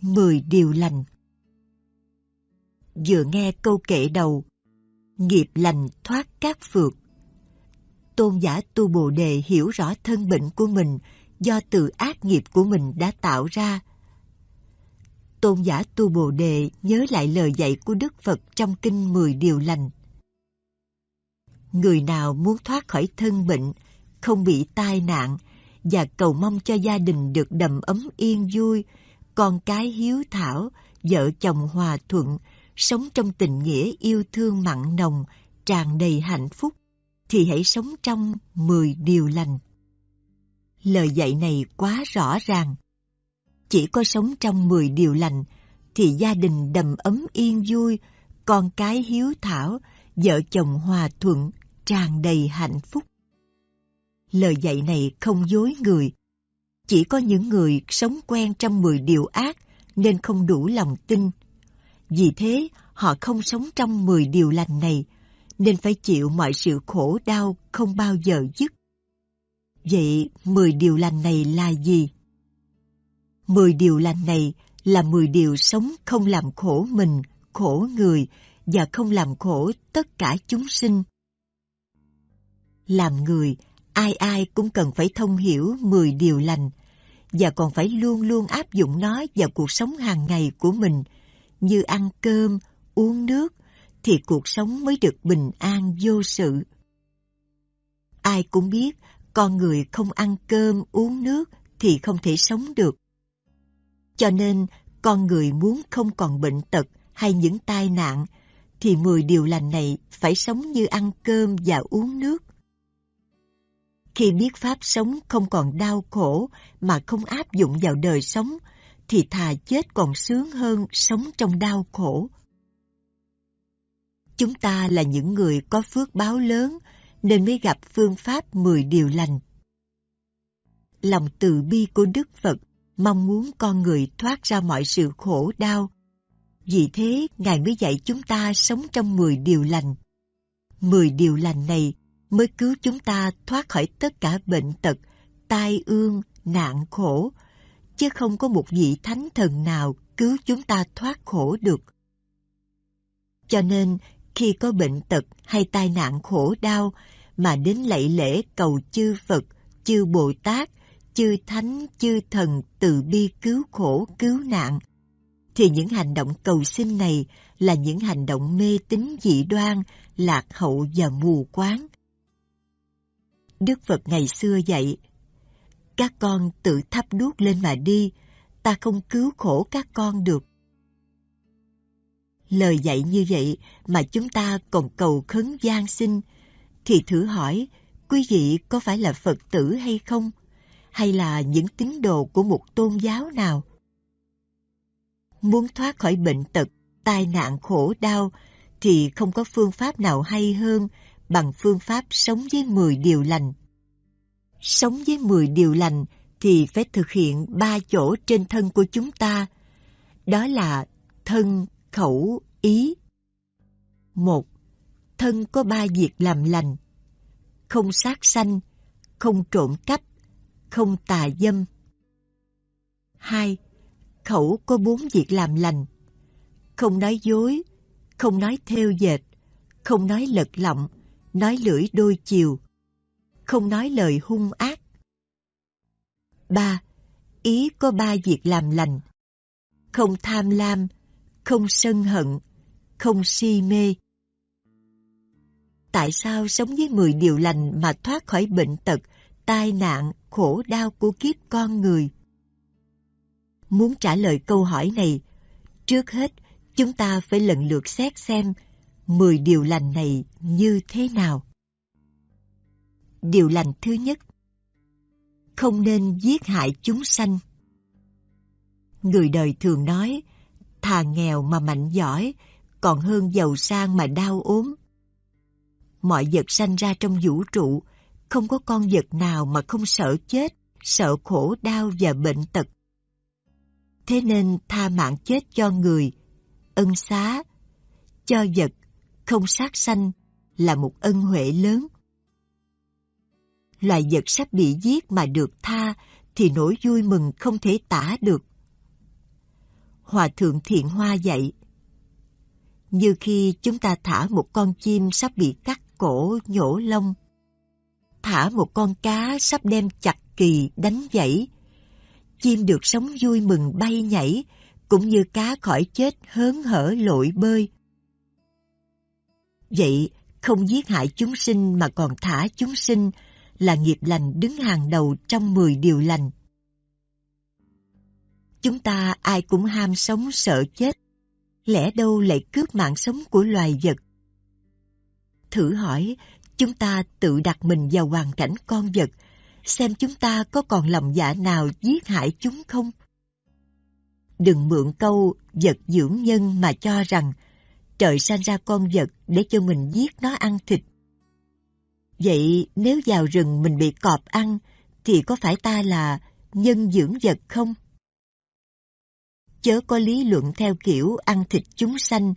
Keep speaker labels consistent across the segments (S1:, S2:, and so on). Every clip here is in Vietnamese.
S1: Mười điều lành Vừa nghe câu kệ đầu Nghiệp lành thoát các phược, Tôn giả tu Bồ Đề hiểu rõ thân bệnh của mình do từ ác nghiệp của mình đã tạo ra. Tôn giả tu Bồ Đề nhớ lại lời dạy của Đức Phật trong kinh Mười Điều Lành. Người nào muốn thoát khỏi thân bệnh, không bị tai nạn và cầu mong cho gia đình được đầm ấm yên vui, con cái hiếu thảo, vợ chồng hòa thuận, sống trong tình nghĩa yêu thương mặn nồng, tràn đầy hạnh phúc, thì hãy sống trong mười điều lành. Lời dạy này quá rõ ràng. Chỉ có sống trong mười điều lành thì gia đình đầm ấm yên vui, con cái hiếu thảo, vợ chồng hòa thuận, tràn đầy hạnh phúc. Lời dạy này không dối người. Chỉ có những người sống quen trong mười điều ác nên không đủ lòng tin. Vì thế, họ không sống trong mười điều lành này, nên phải chịu mọi sự khổ đau không bao giờ dứt. Vậy mười điều lành này là gì? Mười điều lành này là mười điều sống không làm khổ mình, khổ người và không làm khổ tất cả chúng sinh. Làm người, ai ai cũng cần phải thông hiểu mười điều lành và còn phải luôn luôn áp dụng nó vào cuộc sống hàng ngày của mình như ăn cơm, uống nước thì cuộc sống mới được bình an vô sự. Ai cũng biết con người không ăn cơm uống nước thì không thể sống được. Cho nên con người muốn không còn bệnh tật hay những tai nạn thì mười điều lành này phải sống như ăn cơm và uống nước. Khi biết pháp sống không còn đau khổ mà không áp dụng vào đời sống thì thà chết còn sướng hơn sống trong đau khổ. Chúng ta là những người có phước báo lớn nên mới gặp phương pháp 10 điều lành. Lòng từ bi của Đức Phật mong muốn con người thoát ra mọi sự khổ đau. Vì thế, Ngài mới dạy chúng ta sống trong 10 điều lành. 10 điều lành này mới cứu chúng ta thoát khỏi tất cả bệnh tật, tai ương, nạn khổ, chứ không có một vị thánh thần nào cứu chúng ta thoát khổ được. Cho nên, khi có bệnh tật hay tai nạn khổ đau mà đến lạy lễ cầu chư Phật, chư Bồ Tát, chư Thánh, chư Thần từ bi cứu khổ, cứu nạn, thì những hành động cầu xin này là những hành động mê tín dị đoan, lạc hậu và mù quáng. Đức Phật ngày xưa dạy, các con tự thắp đuốc lên mà đi, ta không cứu khổ các con được. Lời dạy như vậy mà chúng ta còn cầu khấn gian sinh, thì thử hỏi quý vị có phải là Phật tử hay không? Hay là những tín đồ của một tôn giáo nào? Muốn thoát khỏi bệnh tật, tai nạn khổ đau thì không có phương pháp nào hay hơn bằng phương pháp sống với 10 điều lành. Sống với 10 điều lành thì phải thực hiện ba chỗ trên thân của chúng ta. Đó là thân, khẩu, ý. Một, thân có ba việc làm lành. Không sát sanh, không trộm cắp, không tà dâm. Hai, khẩu có bốn việc làm lành. Không nói dối, không nói theo dệt, không nói lật lọng, nói lưỡi đôi chiều, không nói lời hung ác. Ba, ý có ba việc làm lành. Không tham lam, không sân hận, không si mê. Tại sao sống với 10 điều lành mà thoát khỏi bệnh tật, tai nạn, khổ đau của kiếp con người? Muốn trả lời câu hỏi này, trước hết chúng ta phải lần lượt xét xem 10 điều lành này như thế nào. Điều lành thứ nhất Không nên giết hại chúng sanh Người đời thường nói thà nghèo mà mạnh giỏi còn hơn giàu sang mà đau ốm. Mọi vật sanh ra trong vũ trụ, không có con vật nào mà không sợ chết, sợ khổ đau và bệnh tật. Thế nên tha mạng chết cho người, ân xá, cho vật, không sát sanh là một ân huệ lớn. Loài vật sắp bị giết mà được tha thì nỗi vui mừng không thể tả được. Hòa Thượng Thiện Hoa dạy. Như khi chúng ta thả một con chim sắp bị cắt cổ nhổ lông, thả một con cá sắp đem chặt kỳ đánh dãy, chim được sống vui mừng bay nhảy, cũng như cá khỏi chết hớn hở lội bơi. Vậy, không giết hại chúng sinh mà còn thả chúng sinh là nghiệp lành đứng hàng đầu trong 10 điều lành. Chúng ta ai cũng ham sống sợ chết, lẽ đâu lại cướp mạng sống của loài vật. Thử hỏi, chúng ta tự đặt mình vào hoàn cảnh con vật, xem chúng ta có còn lòng dạ nào giết hại chúng không? Đừng mượn câu vật dưỡng nhân mà cho rằng trời sanh ra con vật để cho mình giết nó ăn thịt. Vậy nếu vào rừng mình bị cọp ăn thì có phải ta là nhân dưỡng vật không? Chớ có lý luận theo kiểu ăn thịt chúng sanh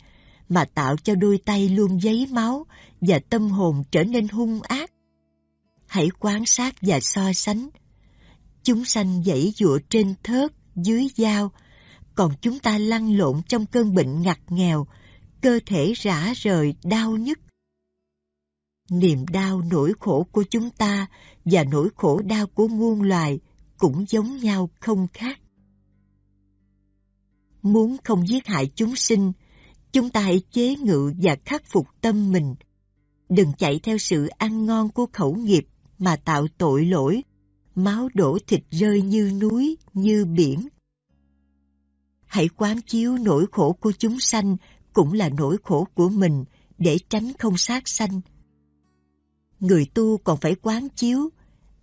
S1: mà tạo cho đôi tay luôn giấy máu và tâm hồn trở nên hung ác. Hãy quan sát và so sánh. Chúng sanh dãy dụa trên thớt, dưới dao, còn chúng ta lăn lộn trong cơn bệnh ngặt nghèo, cơ thể rã rời, đau nhức. Niềm đau nỗi khổ của chúng ta và nỗi khổ đau của muôn loài cũng giống nhau không khác. Muốn không giết hại chúng sinh, chúng ta hãy chế ngự và khắc phục tâm mình. Đừng chạy theo sự ăn ngon của khẩu nghiệp mà tạo tội lỗi, máu đổ thịt rơi như núi, như biển. Hãy quán chiếu nỗi khổ của chúng sanh cũng là nỗi khổ của mình để tránh không sát sanh. Người tu còn phải quán chiếu,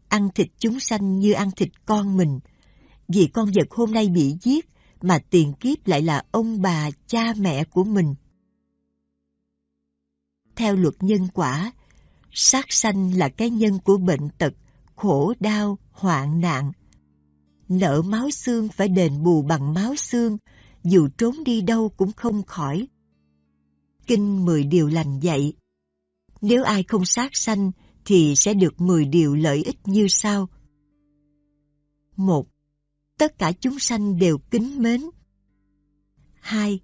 S1: ăn thịt chúng sanh như ăn thịt con mình, vì con vật hôm nay bị giết mà tiền kiếp lại là ông bà, cha mẹ của mình. Theo luật nhân quả, sát sanh là cái nhân của bệnh tật, khổ đau, hoạn nạn. Nợ máu xương phải đền bù bằng máu xương, dù trốn đi đâu cũng không khỏi. Kinh mười điều lành dạy. Nếu ai không sát sanh, thì sẽ được mười điều lợi ích như sau. 1. Tất cả chúng sanh đều kính mến. 2.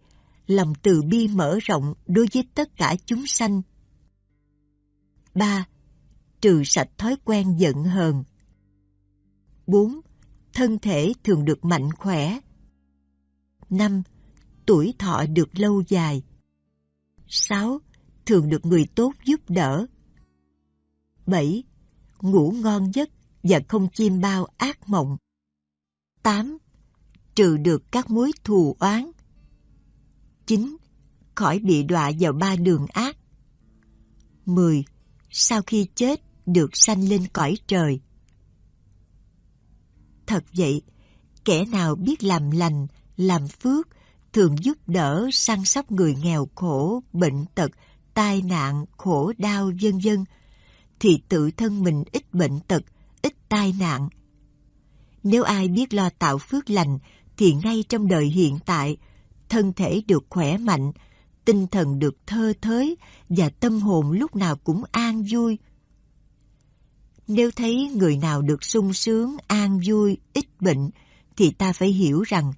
S1: Lòng từ bi mở rộng đối với tất cả chúng sanh. 3. Trừ sạch thói quen giận hờn. 4. Thân thể thường được mạnh khỏe. 5. Tuổi thọ được lâu dài. 6. Thường được người tốt giúp đỡ. 7. Ngủ ngon giấc và không chiêm bao ác mộng. 8. Trừ được các mối thù oán. 9. Khỏi bị đọa vào ba đường ác. 10. Sau khi chết được sanh lên cõi trời. Thật vậy, kẻ nào biết làm lành, làm phước, thường giúp đỡ săn sóc người nghèo khổ, bệnh tật, tai nạn, khổ đau vân vân thì tự thân mình ít bệnh tật, ít tai nạn. Nếu ai biết lo tạo phước lành thì ngay trong đời hiện tại, thân thể được khỏe mạnh, tinh thần được thơ thới và tâm hồn lúc nào cũng an vui. Nếu thấy người nào được sung sướng, an vui, ít bệnh, thì ta phải hiểu rằng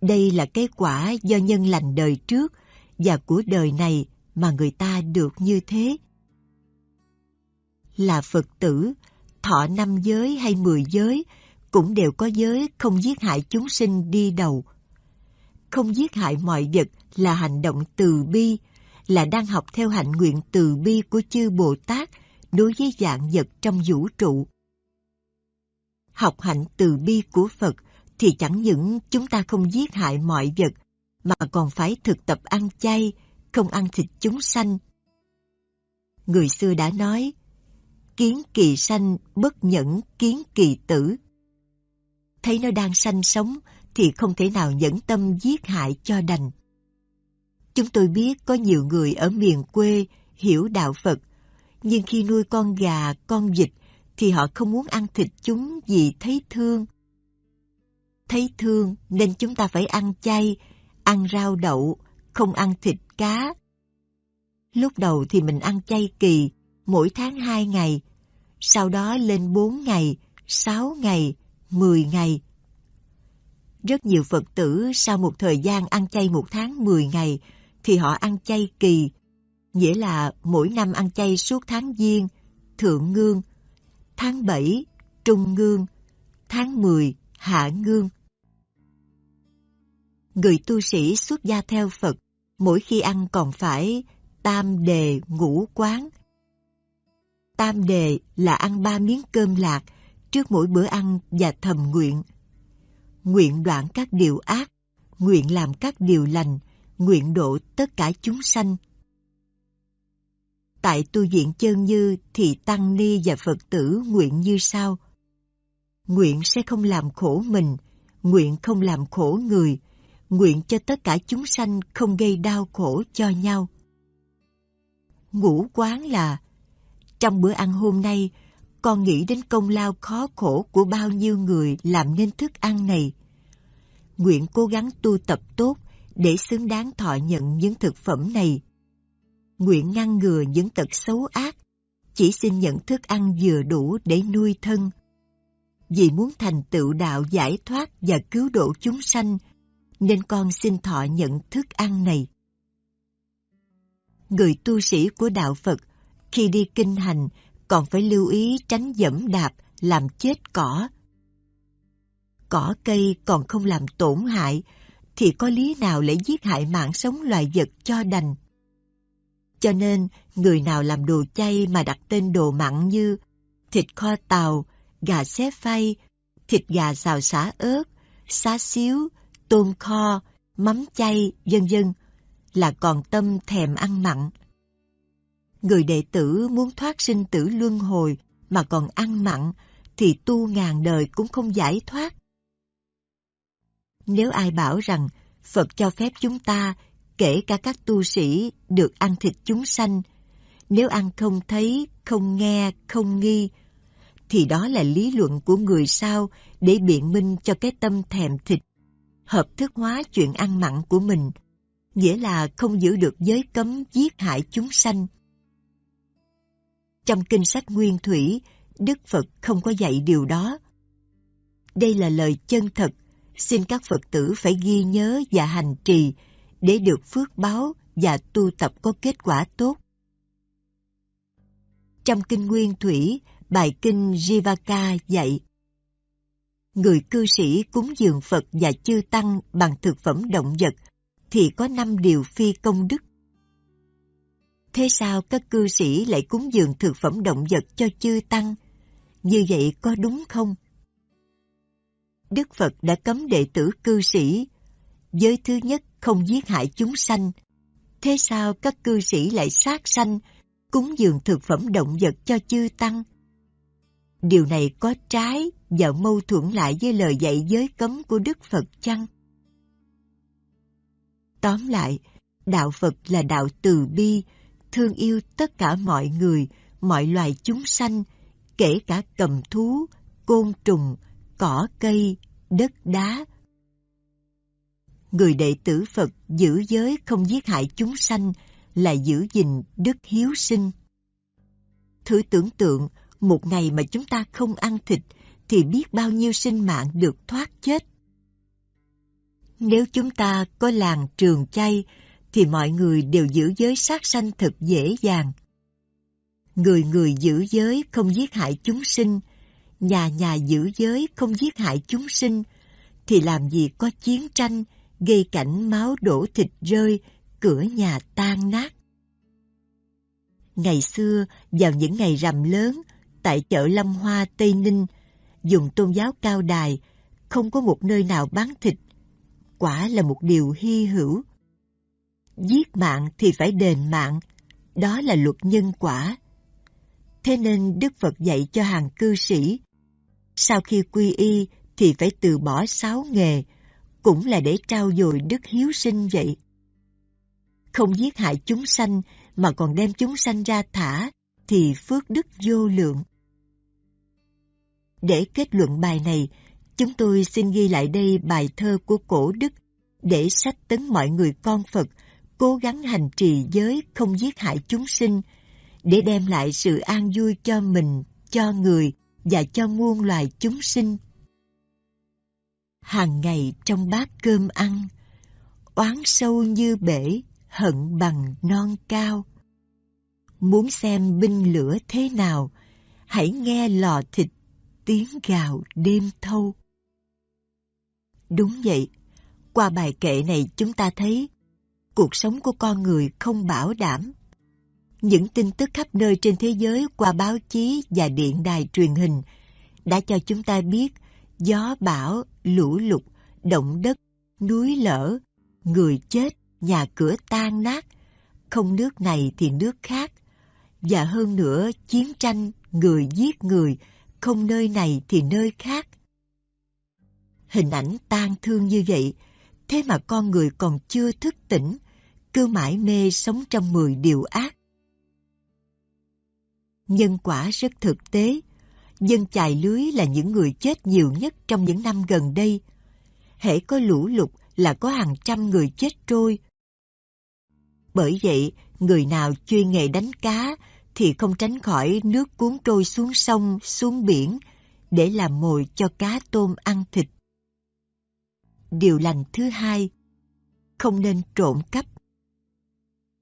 S1: đây là cái quả do nhân lành đời trước và của đời này mà người ta được như thế. Là Phật tử, thọ năm giới hay mười giới cũng đều có giới không giết hại chúng sinh đi đầu. Không giết hại mọi vật là hành động từ bi, là đang học theo hạnh nguyện từ bi của chư Bồ Tát đối với dạng vật trong vũ trụ. Học hạnh từ bi của Phật thì chẳng những chúng ta không giết hại mọi vật, mà còn phải thực tập ăn chay, không ăn thịt chúng sanh. Người xưa đã nói, kiến kỳ sanh bất nhẫn kiến kỳ tử. Thấy nó đang sanh sống thì không thể nào nhẫn tâm giết hại cho đành. Chúng tôi biết có nhiều người ở miền quê hiểu đạo Phật, nhưng khi nuôi con gà, con vịt thì họ không muốn ăn thịt chúng vì thấy thương. Thấy thương nên chúng ta phải ăn chay, ăn rau đậu, không ăn thịt cá. Lúc đầu thì mình ăn chay kỳ, mỗi tháng 2 ngày, sau đó lên 4 ngày, 6 ngày, 10 ngày. Rất nhiều Phật tử sau một thời gian ăn chay một tháng 10 ngày thì họ ăn chay kỳ, nghĩa là mỗi năm ăn chay suốt tháng Giêng, Thượng Ngương, tháng 7, Trung Ngương, tháng 10, Hạ Ngương. Người tu sĩ xuất gia theo Phật, mỗi khi ăn còn phải tam đề ngũ quán. Tam đề là ăn ba miếng cơm lạc trước mỗi bữa ăn và thầm nguyện. Nguyện đoạn các điều ác, nguyện làm các điều lành, nguyện độ tất cả chúng sanh. Tại tu viện chân như thì Tăng Ni và Phật tử nguyện như sau. Nguyện sẽ không làm khổ mình, nguyện không làm khổ người, nguyện cho tất cả chúng sanh không gây đau khổ cho nhau. Ngũ quán là trong bữa ăn hôm nay, con nghĩ đến công lao khó khổ của bao nhiêu người làm nên thức ăn này. Nguyện cố gắng tu tập tốt để xứng đáng thọ nhận những thực phẩm này. Nguyện ngăn ngừa những tật xấu ác, chỉ xin nhận thức ăn vừa đủ để nuôi thân. Vì muốn thành tựu đạo giải thoát và cứu độ chúng sanh, nên con xin thọ nhận thức ăn này. Người tu sĩ của đạo Phật khi đi kinh hành còn phải lưu ý tránh dẫm đạp làm chết cỏ. Cỏ cây còn không làm tổn hại thì có lý nào lại giết hại mạng sống loài vật cho đành. Cho nên, người nào làm đồ chay mà đặt tên đồ mặn như thịt kho tàu, gà xé phay, thịt gà xào xả ớt, xá xíu, tôm kho, mắm chay, vân vân là còn tâm thèm ăn mặn. Người đệ tử muốn thoát sinh tử luân hồi mà còn ăn mặn thì tu ngàn đời cũng không giải thoát. Nếu ai bảo rằng Phật cho phép chúng ta, kể cả các tu sĩ, được ăn thịt chúng sanh, nếu ăn không thấy, không nghe, không nghi, thì đó là lý luận của người sao để biện minh cho cái tâm thèm thịt, hợp thức hóa chuyện ăn mặn của mình, nghĩa là không giữ được giới cấm giết hại chúng sanh. Trong kinh sách Nguyên Thủy, Đức Phật không có dạy điều đó. Đây là lời chân thật, xin các Phật tử phải ghi nhớ và hành trì để được phước báo và tu tập có kết quả tốt. Trong kinh Nguyên Thủy, bài kinh Jivaka dạy Người cư sĩ cúng dường Phật và chư Tăng bằng thực phẩm động vật thì có năm điều phi công đức. Thế sao các cư sĩ lại cúng dường thực phẩm động vật cho chư Tăng? Như vậy có đúng không? Đức Phật đã cấm đệ tử cư sĩ. Giới thứ nhất không giết hại chúng sanh. Thế sao các cư sĩ lại sát sanh, cúng dường thực phẩm động vật cho chư Tăng? Điều này có trái và mâu thuẫn lại với lời dạy giới cấm của Đức Phật chăng? Tóm lại, đạo Phật là đạo từ bi, thương yêu tất cả mọi người, mọi loài chúng sanh, kể cả cầm thú, côn trùng, cỏ cây, đất đá. Người đệ tử Phật giữ giới không giết hại chúng sanh là giữ gìn đức hiếu sinh. Thử tưởng tượng, một ngày mà chúng ta không ăn thịt thì biết bao nhiêu sinh mạng được thoát chết. Nếu chúng ta có làng trường chay thì mọi người đều giữ giới sát sanh thật dễ dàng. Người người giữ giới không giết hại chúng sinh, nhà nhà giữ giới không giết hại chúng sinh, thì làm gì có chiến tranh, gây cảnh máu đổ thịt rơi, cửa nhà tan nát. Ngày xưa, vào những ngày rằm lớn, tại chợ Lâm Hoa, Tây Ninh, dùng tôn giáo cao đài, không có một nơi nào bán thịt. Quả là một điều hy hữu. Giết mạng thì phải đền mạng, đó là luật nhân quả. Thế nên Đức Phật dạy cho hàng cư sĩ, sau khi quy y thì phải từ bỏ sáu nghề, cũng là để trao dồi đức hiếu sinh vậy. Không giết hại chúng sanh mà còn đem chúng sanh ra thả, thì phước đức vô lượng. Để kết luận bài này, chúng tôi xin ghi lại đây bài thơ của cổ đức để sách tấn mọi người con Phật cố gắng hành trì giới không giết hại chúng sinh để đem lại sự an vui cho mình, cho người và cho muôn loài chúng sinh. hàng ngày trong bát cơm ăn, oán sâu như bể, hận bằng non cao. Muốn xem binh lửa thế nào, hãy nghe lò thịt tiếng gào đêm thâu. Đúng vậy, qua bài kệ này chúng ta thấy cuộc sống của con người không bảo đảm. Những tin tức khắp nơi trên thế giới qua báo chí và điện đài truyền hình đã cho chúng ta biết gió bão, lũ lụt, động đất, núi lở, người chết, nhà cửa tan nát, không nước này thì nước khác. Và hơn nữa, chiến tranh, người giết người, không nơi này thì nơi khác. Hình ảnh tang thương như vậy, thế mà con người còn chưa thức tỉnh, cứ mãi mê sống trong mười điều ác. Nhân quả rất thực tế, dân chài lưới là những người chết nhiều nhất trong những năm gần đây. Hễ có lũ lụt là có hàng trăm người chết trôi. Bởi vậy, người nào chuyên nghề đánh cá thì không tránh khỏi nước cuốn trôi xuống sông, xuống biển để làm mồi cho cá tôm ăn thịt. Điều lành thứ hai, không nên trộm cắp.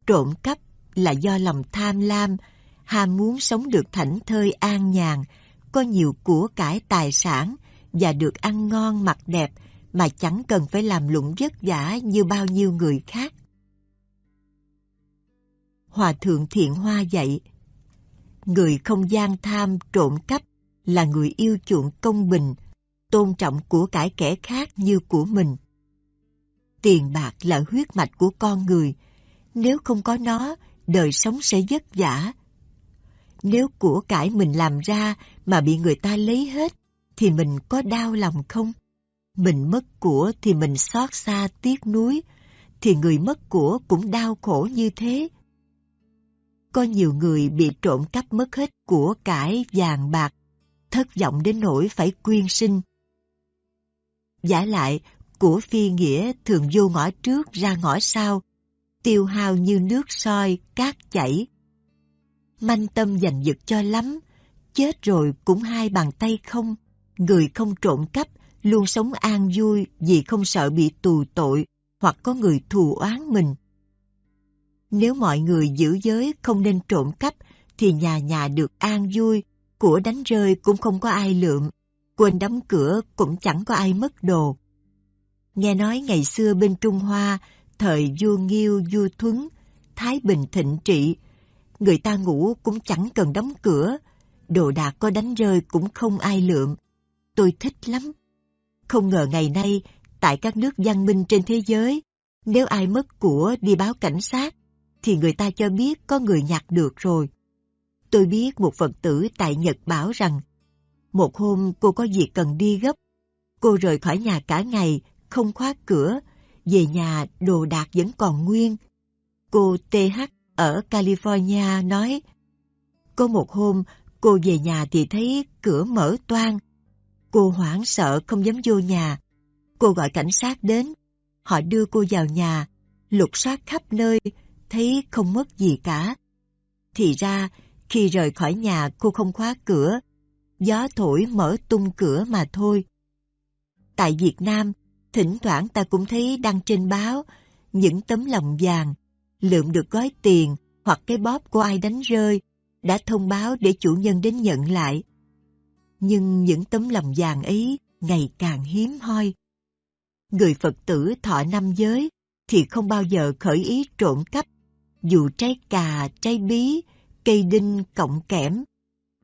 S1: Trộm cắp là do lòng tham lam, ham muốn sống được thảnh thơi an nhàn, có nhiều của cải tài sản và được ăn ngon mặc đẹp mà chẳng cần phải làm lụng vất vả như bao nhiêu người khác. Hòa thượng Thiện Hoa dạy, người không gian tham trộm cắp là người yêu chuộng công bình, tôn trọng của cải kẻ khác như của mình. Tiền bạc là huyết mạch của con người, nếu không có nó, đời sống sẽ vất vả. Nếu của cải mình làm ra mà bị người ta lấy hết, thì mình có đau lòng không? Mình mất của thì mình xót xa tiếc nuối, thì người mất của cũng đau khổ như thế. Có nhiều người bị trộm cắp mất hết của cải vàng bạc, thất vọng đến nỗi phải quyên sinh. Giả lại, của phi nghĩa thường vô ngõ trước ra ngõ sau, tiêu hao như nước soi, cát chảy. Manh tâm giành giật cho lắm, chết rồi cũng hai bàn tay không, người không trộm cắp, luôn sống an vui vì không sợ bị tù tội hoặc có người thù oán mình. Nếu mọi người giữ giới không nên trộm cắp thì nhà nhà được an vui, của đánh rơi cũng không có ai lượm, quên đóng cửa cũng chẳng có ai mất đồ. Nghe nói ngày xưa bên Trung Hoa, thời vua Nghiêu, vua Thuấn, Thái Bình thịnh trị, người ta ngủ cũng chẳng cần đóng cửa, đồ đạc có đánh rơi cũng không ai lượm. Tôi thích lắm. Không ngờ ngày nay, tại các nước văn minh trên thế giới, nếu ai mất của đi báo cảnh sát, thì người ta cho biết có người nhặt được rồi. Tôi biết một Phật tử tại Nhật bảo rằng, một hôm cô có việc cần đi gấp, cô rời khỏi nhà cả ngày, không khóa cửa, về nhà đồ đạc vẫn còn nguyên. Cô TH ở California nói, có một hôm cô về nhà thì thấy cửa mở toang. Cô hoảng sợ không dám vô nhà. Cô gọi cảnh sát đến, họ đưa cô vào nhà, lục soát khắp nơi, thấy không mất gì cả. Thì ra, khi rời khỏi nhà cô không khóa cửa, gió thổi mở tung cửa mà thôi. Tại Việt Nam, thỉnh thoảng ta cũng thấy đăng trên báo những tấm lòng vàng, lượm được gói tiền hoặc cái bóp của ai đánh rơi, đã thông báo để chủ nhân đến nhận lại. Nhưng những tấm lòng vàng ấy ngày càng hiếm hoi. Người Phật tử thọ năm giới thì không bao giờ khởi ý trộm cắp, dù trái cà, trái bí, cây đinh, cọng kẽm.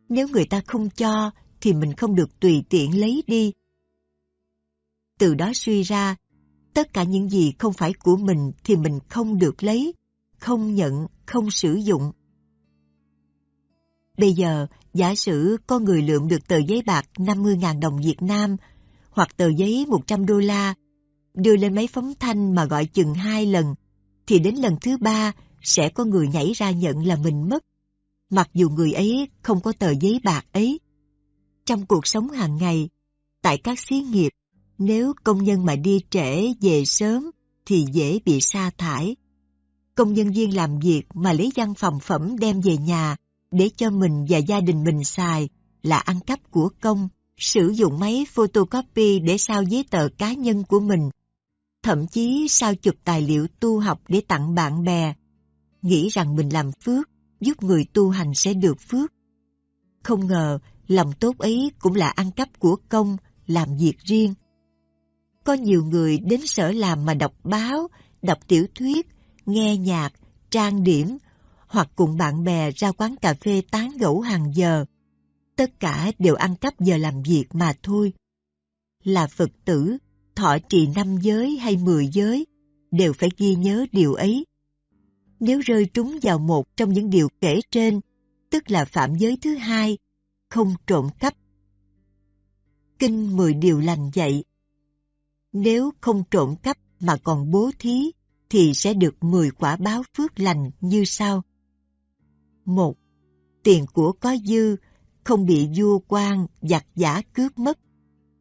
S1: Nếu người ta không cho thì mình không được tùy tiện lấy đi từ đó suy ra, tất cả những gì không phải của mình thì mình không được lấy, không nhận, không sử dụng. Bây giờ, giả sử có người lượm được tờ giấy bạc 50.000 đồng Việt Nam hoặc tờ giấy 100 đô la, đưa lên máy phóng thanh mà gọi chừng hai lần, thì đến lần thứ ba sẽ có người nhảy ra nhận là mình mất, mặc dù người ấy không có tờ giấy bạc ấy. Trong cuộc sống hàng ngày, tại các xí nghiệp, nếu công nhân mà đi trễ về sớm thì dễ bị sa thải. Công nhân viên làm việc mà lấy văn phòng phẩm đem về nhà để cho mình và gia đình mình xài là ăn cắp của công, sử dụng máy photocopy để sao giấy tờ cá nhân của mình, thậm chí sao chụp tài liệu tu học để tặng bạn bè, nghĩ rằng mình làm phước, giúp người tu hành sẽ được phước. Không ngờ, lòng tốt ấy cũng là ăn cắp của công, làm việc riêng. Có nhiều người đến sở làm mà đọc báo, đọc tiểu thuyết, nghe nhạc, trang điểm, hoặc cùng bạn bè ra quán cà phê tán gẫu hàng giờ. Tất cả đều ăn cắp giờ làm việc mà thôi. Là Phật tử, thọ trì năm giới hay mười giới, đều phải ghi nhớ điều ấy. Nếu rơi trúng vào một trong những điều kể trên, tức là phạm giới thứ hai, không trộm cắp. Kinh mười điều lành dạy. Nếu không trộm cắp mà còn bố thí, thì sẽ được mười quả báo phước lành như sau. một Tiền của có dư, không bị vua quan, giặc giả cướp mất,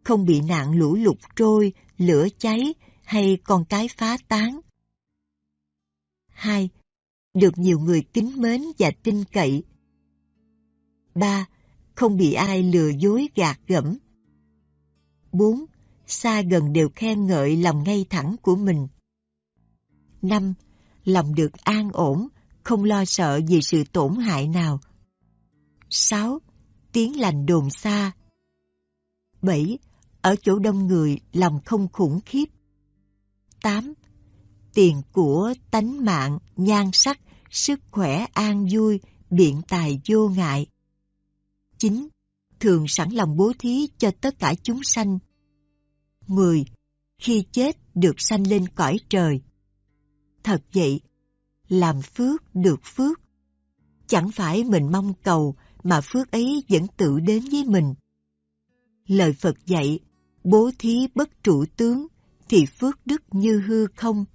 S1: không bị nạn lũ lụt trôi, lửa cháy hay con cái phá tán. 2. Được nhiều người kính mến và tin cậy. 3. Không bị ai lừa dối gạt gẫm. 4. Xa gần đều khen ngợi lòng ngay thẳng của mình. 5. Lòng được an ổn, không lo sợ vì sự tổn hại nào. 6. Tiếng lành đồn xa. 7. Ở chỗ đông người, lòng không khủng khiếp. 8. Tiền của, tánh mạng, nhan sắc, sức khỏe an vui, biện tài vô ngại. 9. Thường sẵn lòng bố thí cho tất cả chúng sanh. 10. Khi chết được sanh lên cõi trời. Thật vậy, làm phước được phước. Chẳng phải mình mong cầu mà phước ấy vẫn tự đến với mình. Lời Phật dạy, bố thí bất trụ tướng thì phước đức như hư không.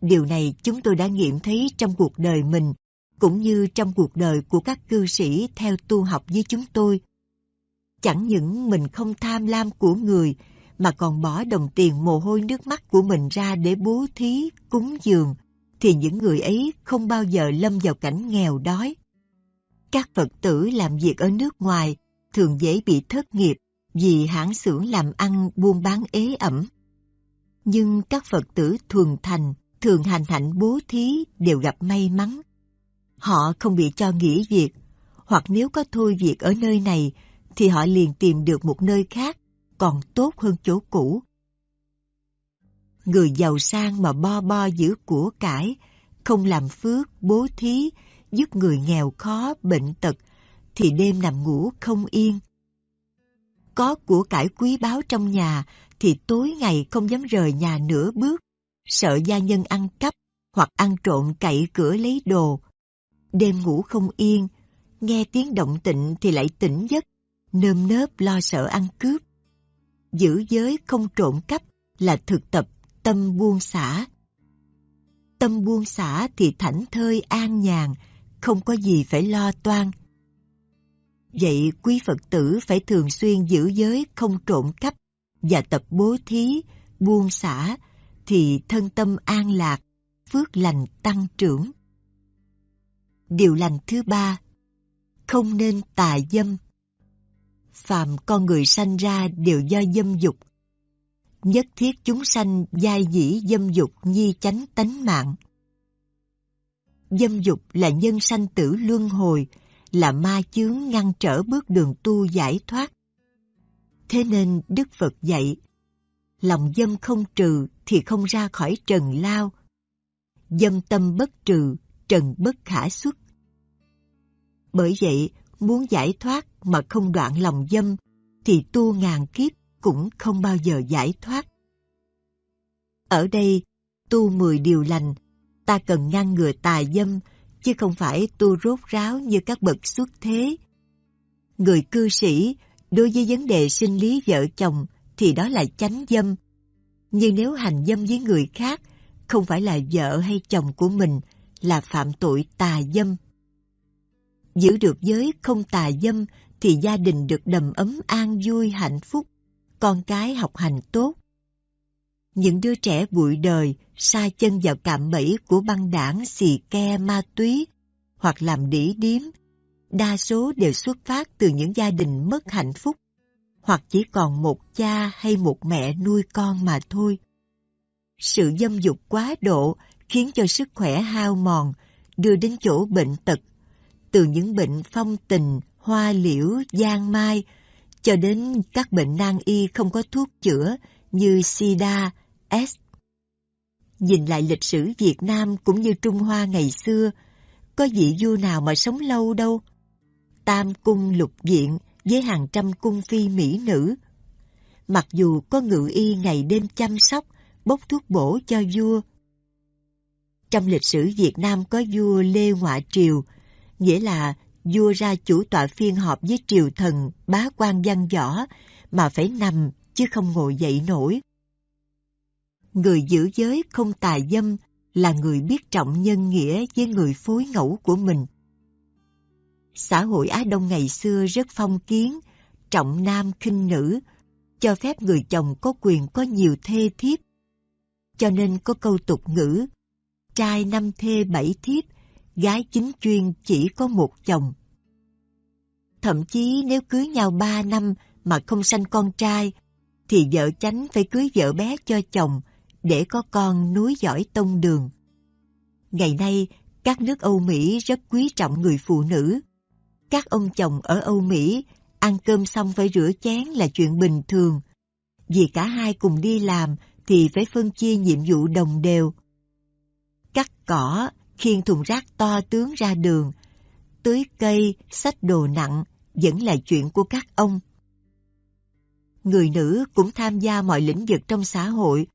S1: Điều này chúng tôi đã nghiệm thấy trong cuộc đời mình, cũng như trong cuộc đời của các cư sĩ theo tu học với chúng tôi. Chẳng những mình không tham lam của người, mà còn bỏ đồng tiền mồ hôi nước mắt của mình ra để bố thí, cúng dường, thì những người ấy không bao giờ lâm vào cảnh nghèo đói. Các Phật tử làm việc ở nước ngoài thường dễ bị thất nghiệp vì hãng xưởng làm ăn buôn bán ế ẩm. Nhưng các Phật tử thuần thành, thường hành hạnh bố thí đều gặp may mắn. Họ không bị cho nghỉ việc, hoặc nếu có thôi việc ở nơi này thì họ liền tìm được một nơi khác còn tốt hơn chỗ cũ. Người giàu sang mà bo bo giữ của cải, không làm phước, bố thí, giúp người nghèo khó, bệnh tật, thì đêm nằm ngủ không yên. Có của cải quý báu trong nhà thì tối ngày không dám rời nhà nửa bước, sợ gia nhân ăn cắp hoặc ăn trộm cậy cửa lấy đồ. Đêm ngủ không yên, nghe tiếng động tịnh thì lại tỉnh giấc, nơm nớp lo sợ ăn cướp giữ giới không trộm cắp là thực tập tâm buông xả. Tâm buông xả thì thảnh thơi an nhàn, không có gì phải lo toan. Vậy quý Phật tử phải thường xuyên giữ giới không trộm cắp và tập bố thí, buông xả thì thân tâm an lạc, phước lành tăng trưởng. Điều lành thứ ba, không nên tà dâm phàm con người sanh ra đều do dâm dục. Nhất thiết chúng sanh giai dĩ dâm dục nhi chánh tánh mạng. Dâm dục là nhân sanh tử luân hồi, là ma chướng ngăn trở bước đường tu giải thoát. Thế nên Đức Phật dạy, lòng dâm không trừ thì không ra khỏi trần lao. Dâm tâm bất trừ, trần bất khả xuất. Bởi vậy, muốn giải thoát mà không đoạn lòng dâm, thì tu ngàn kiếp cũng không bao giờ giải thoát. Ở đây, tu mười điều lành, ta cần ngăn ngừa tà dâm, chứ không phải tu rốt ráo như các bậc xuất thế. Người cư sĩ, đối với vấn đề sinh lý vợ chồng thì đó là chánh dâm. Nhưng nếu hành dâm với người khác, không phải là vợ hay chồng của mình, là phạm tội tà dâm. Giữ được giới không tà dâm thì gia đình được đầm ấm an vui hạnh phúc, con cái học hành tốt. Những đứa trẻ bụi đời sa chân vào cạm bẫy của băng đảng xì ke ma túy hoặc làm đỉ điếm, đa số đều xuất phát từ những gia đình mất hạnh phúc, hoặc chỉ còn một cha hay một mẹ nuôi con mà thôi. Sự dâm dục quá độ khiến cho sức khỏe hao mòn, đưa đến chỗ bệnh tật. Từ những bệnh phong tình, hoa liễu, giang mai, cho đến các bệnh nan y không có thuốc chữa như sida, S. Nhìn lại lịch sử Việt Nam cũng như Trung Hoa ngày xưa, có vị vua nào mà sống lâu đâu. Tam cung lục diện với hàng trăm cung phi mỹ nữ. Mặc dù có ngự y ngày đêm chăm sóc, bốc thuốc bổ cho vua. Trong lịch sử Việt Nam có vua Lê Ngoại Triều, nghĩa là vua ra chủ tọa phiên họp với triều thần, bá quan văn võ, mà phải nằm chứ không ngồi dậy nổi. Người giữ giới không tà dâm là người biết trọng nhân nghĩa với người phối ngẫu của mình. Xã hội Á Đông ngày xưa rất phong kiến, trọng nam khinh nữ, cho phép người chồng có quyền có nhiều thê thiếp. Cho nên có câu tục ngữ, trai năm thê bảy thiếp, gái chính chuyên chỉ có một chồng. Thậm chí nếu cưới nhau ba năm mà không sanh con trai, thì vợ chánh phải cưới vợ bé cho chồng để có con núi giỏi tông đường. Ngày nay, các nước Âu Mỹ rất quý trọng người phụ nữ. Các ông chồng ở Âu Mỹ ăn cơm xong phải rửa chén là chuyện bình thường. Vì cả hai cùng đi làm thì phải phân chia nhiệm vụ đồng đều. Cắt cỏ, khiêng thùng rác to tướng ra đường, tưới cây, xách đồ nặng vẫn là chuyện của các ông. Người nữ cũng tham gia mọi lĩnh vực trong xã hội,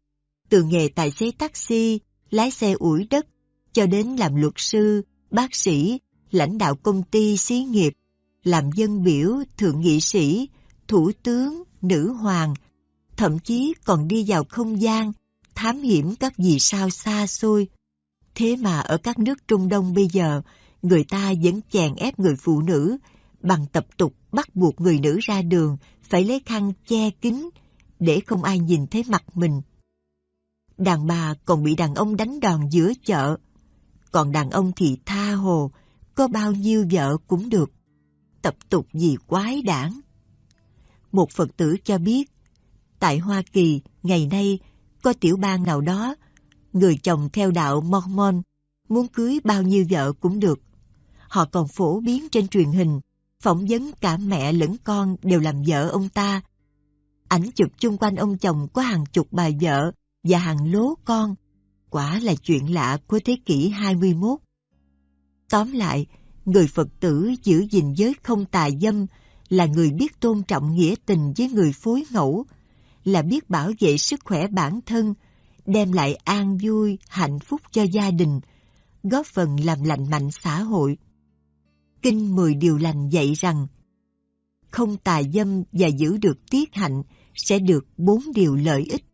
S1: từ nghề tài xế taxi, lái xe ủi đất, cho đến làm luật sư, bác sĩ, lãnh đạo công ty, xí nghiệp, làm dân biểu, thượng nghị sĩ, thủ tướng, nữ hoàng, thậm chí còn đi vào không gian, thám hiểm các vì sao xa xôi. Thế mà ở các nước Trung Đông bây giờ, người ta vẫn chèn ép người phụ nữ bằng tập tục bắt buộc người nữ ra đường phải lấy khăn che kín để không ai nhìn thấy mặt mình. Đàn bà còn bị đàn ông đánh đòn giữa chợ, còn đàn ông thì tha hồ, có bao nhiêu vợ cũng được. Tập tục gì quái đản. Một Phật tử cho biết, tại Hoa Kỳ ngày nay có tiểu bang nào đó, người chồng theo đạo Mormon muốn cưới bao nhiêu vợ cũng được. Họ còn phổ biến trên truyền hình, phỏng vấn cả mẹ lẫn con đều làm vợ ông ta. Ảnh chụp chung quanh ông chồng có hàng chục bà vợ và hàng lố con. Quả là chuyện lạ của thế kỷ 21. Tóm lại, người Phật tử giữ gìn giới không tà dâm là người biết tôn trọng nghĩa tình với người phối ngẫu, là biết bảo vệ sức khỏe bản thân, đem lại an vui, hạnh phúc cho gia đình, góp phần làm lành mạnh xã hội. Kinh Mười Điều Lành dạy rằng không tà dâm và giữ được tiết hạnh sẽ được bốn điều lợi ích.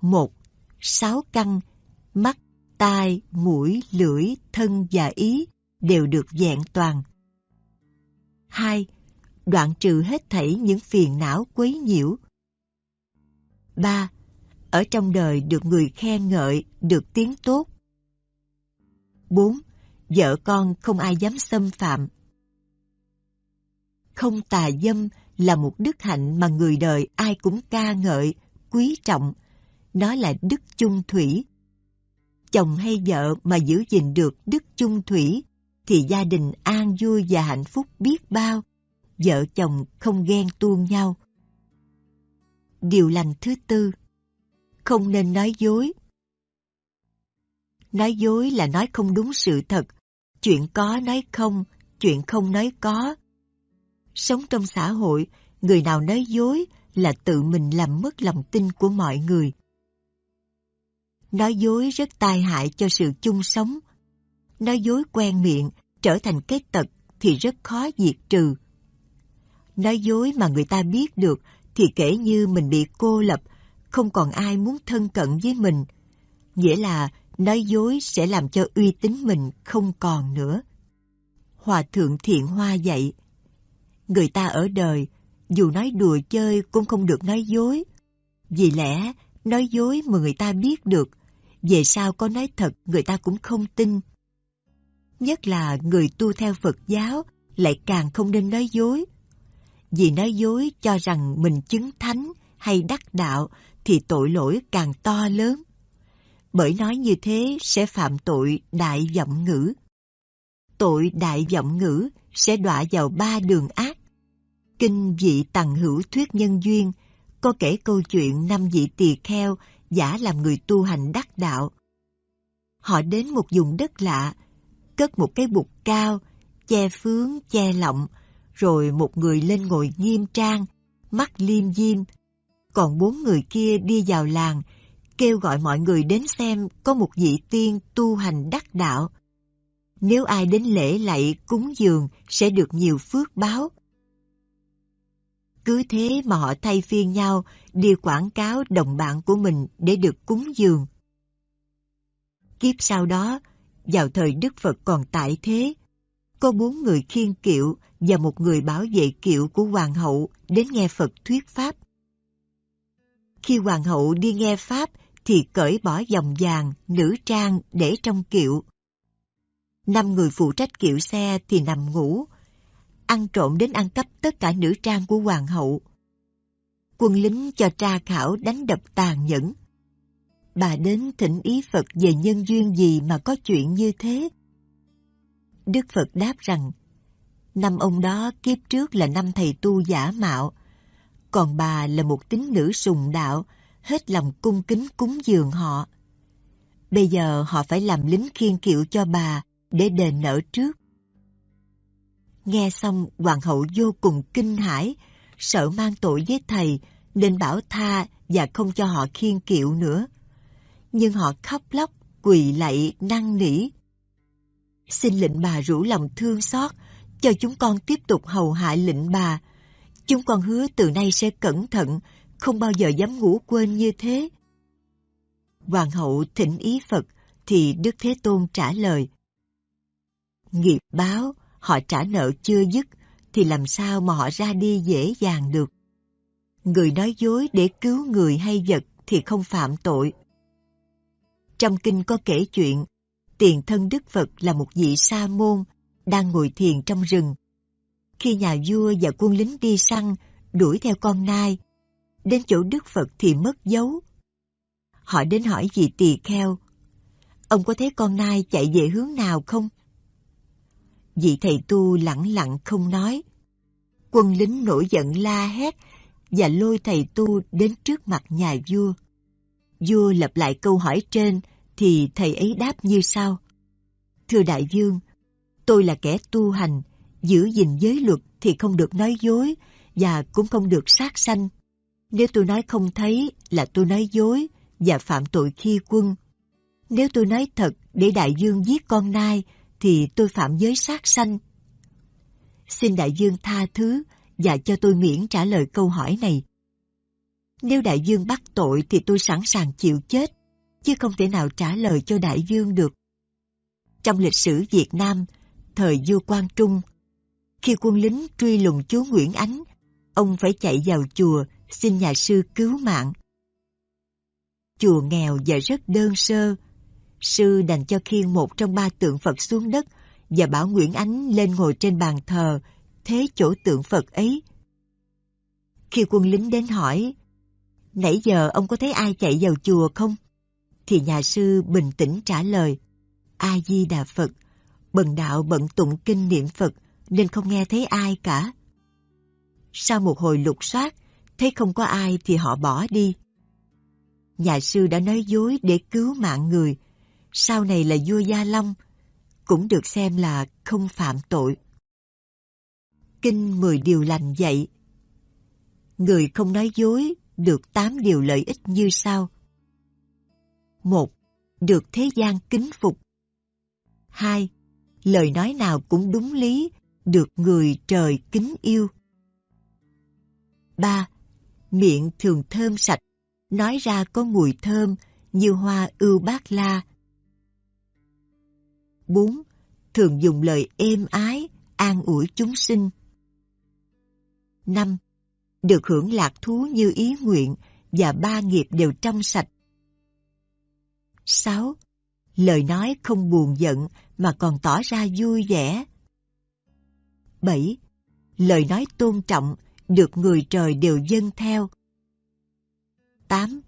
S1: Một, sáu căn, mắt, tai, mũi, lưỡi, thân và ý đều được vẹn toàn. Hai, đoạn trừ hết thảy những phiền não quấy nhiễu. Ba, ở trong đời được người khen ngợi, được tiếng tốt. Bốn, vợ con không ai dám xâm phạm. Không tà dâm là một đức hạnh mà người đời ai cũng ca ngợi, quý trọng. Nó là đức chung thủy. Chồng hay vợ mà giữ gìn được đức chung thủy thì gia đình an vui và hạnh phúc biết bao. Vợ chồng không ghen tuông nhau. Điều lành thứ tư Không nên nói dối Nói dối là nói không đúng sự thật, chuyện có nói không, chuyện không nói có. Sống trong xã hội, người nào nói dối là tự mình làm mất lòng tin của mọi người. Nói dối rất tai hại cho sự chung sống. Nói dối quen miệng trở thành cái tật thì rất khó diệt trừ. Nói dối mà người ta biết được thì kể như mình bị cô lập, không còn ai muốn thân cận với mình. Nghĩa là nói dối sẽ làm cho uy tín mình không còn nữa. Hòa thượng Thiện Hoa dạy, người ta ở đời, dù nói đùa chơi cũng không được nói dối. Vì lẽ, nói dối mà người ta biết được, về sau có nói thật, người ta cũng không tin. Nhất là người tu theo Phật giáo lại càng không nên nói dối. vì nói dối cho rằng mình chứng thánh hay đắc đạo thì tội lỗi càng to lớn. Bởi nói như thế sẽ phạm tội đại vọng ngữ. Tội đại vọng ngữ sẽ đọa vào ba đường ác. Kinh vị tằng hữu thuyết nhân duyên có kể câu chuyện năm vị tỳ kheo giả làm người tu hành đắc đạo. Họ đến một vùng đất lạ, cất một cái bục cao, che phướng, che lọng, rồi một người lên ngồi nghiêm trang, mắt liêm diêm. Còn bốn người kia đi vào làng, kêu gọi mọi người đến xem có một vị tiên tu hành đắc đạo. Nếu ai đến lễ lạy cúng dường sẽ được nhiều phước báo. Cứ thế mà họ thay phiên nhau đi quảng cáo đồng bạn của mình để được cúng dường. Kiếp sau đó, vào thời Đức Phật còn tại thế, có bốn người khiên kiệu và một người bảo vệ kiệu của hoàng hậu đến nghe Phật thuyết pháp. Khi hoàng hậu đi nghe pháp thì cởi bỏ vòng vàng, nữ trang để trong kiệu. Năm người phụ trách kiệu xe thì nằm ngủ, ăn trộm đến ăn cắp tất cả nữ trang của hoàng hậu. Quân lính cho tra khảo đánh đập tàn nhẫn. Bà đến thỉnh ý Phật về nhân duyên gì mà có chuyện như thế. Đức Phật đáp rằng, năm ông đó kiếp trước là năm thầy tu giả mạo, còn bà là một tín nữ sùng đạo, hết lòng cung kính cúng dường họ. Bây giờ họ phải làm lính khiên kiệu cho bà để đền nợ trước. Nghe xong hoàng hậu vô cùng kinh hãi, sợ mang tội với thầy nên bảo tha và không cho họ khiên kiệu nữa. Nhưng họ khóc lóc, quỳ lạy, năn nỉ. Xin lệnh bà rủ lòng thương xót, cho chúng con tiếp tục hầu hạ lệnh bà. Chúng con hứa từ nay sẽ cẩn thận, không bao giờ dám ngủ quên như thế. Hoàng hậu thỉnh ý Phật, thì Đức Thế Tôn trả lời. Nghiệp báo, họ trả nợ chưa dứt, thì làm sao mà họ ra đi dễ dàng được. Người nói dối để cứu người hay vật thì không phạm tội. Trong kinh có kể chuyện, tiền thân Đức Phật là một vị sa môn, đang ngồi thiền trong rừng. Khi nhà vua và quân lính đi săn, đuổi theo con nai, đến chỗ Đức Phật thì mất dấu. Họ đến hỏi vị tỳ kheo, ông có thấy con nai chạy về hướng nào không? Vị thầy tu lặng lặng không nói. Quân lính nổi giận la hét và lôi thầy tu đến trước mặt nhà vua. Vua lặp lại câu hỏi trên thì thầy ấy đáp như sau. Thưa đại vương, tôi là kẻ tu hành, giữ gìn giới luật thì không được nói dối và cũng không được sát sanh. Nếu tôi nói không thấy là tôi nói dối và phạm tội khi quân. Nếu tôi nói thật để đại dương giết con nai thì tôi phạm giới sát sanh. Xin đại dương tha thứ và cho tôi miễn trả lời câu hỏi này. Nếu đại dương bắt tội thì tôi sẵn sàng chịu chết, chứ không thể nào trả lời cho đại dương được. Trong lịch sử Việt Nam, thời vua Quang Trung, khi quân lính truy lùng chúa Nguyễn Ánh, ông phải chạy vào chùa xin nhà sư cứu mạng. Chùa nghèo và rất đơn sơ, sư đành cho khiêng một trong ba tượng Phật xuống đất và bảo Nguyễn Ánh lên ngồi trên bàn thờ, thế chỗ tượng Phật ấy. Khi quân lính đến hỏi, nãy giờ ông có thấy ai chạy vào chùa không? Thì nhà sư bình tĩnh trả lời, A-di-đà Phật, bần đạo bận tụng kinh niệm Phật nên không nghe thấy ai cả. Sau một hồi lục soát, thấy không có ai thì họ bỏ đi. Nhà sư đã nói dối để cứu mạng người, sau này là vua Gia Long, cũng được xem là không phạm tội. Kinh mười điều lành dạy Người không nói dối được tám điều lợi ích như sau. một Được thế gian kính phục. hai Lời nói nào cũng đúng lý, được người trời kính yêu. ba Miệng thường thơm sạch, nói ra có mùi thơm như hoa ưu bát la, 4. Thường dùng lời êm ái, an ủi chúng sinh. 5. Được hưởng lạc thú như ý nguyện và ba nghiệp đều trong sạch. 6. Lời nói không buồn giận mà còn tỏ ra vui vẻ. 7. Lời nói tôn trọng được người trời đều dâng theo. 8.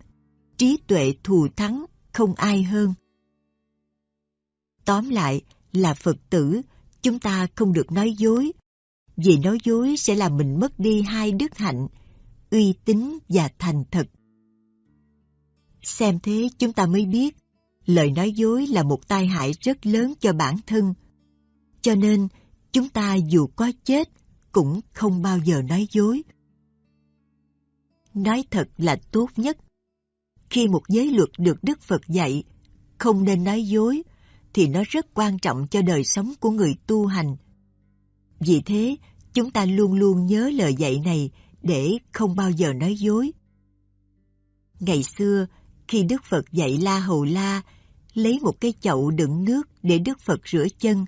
S1: Trí tuệ thù thắng, không ai hơn. Tóm lại là Phật tử, chúng ta không được nói dối, vì nói dối sẽ làm mình mất đi hai đức hạnh, uy tín và thành thật. Xem thế chúng ta mới biết, lời nói dối là một tai hại rất lớn cho bản thân. Cho nên, chúng ta dù có chết, cũng không bao giờ nói dối. Nói thật là tốt nhất. Khi một giới luật được Đức Phật dạy, không nên nói dối, thì nó rất quan trọng cho đời sống của người tu hành. Vì thế, chúng ta luôn luôn nhớ lời dạy này để không bao giờ nói dối. Ngày xưa, khi Đức Phật dạy La Hầu La, lấy một cái chậu đựng nước để Đức Phật rửa chân.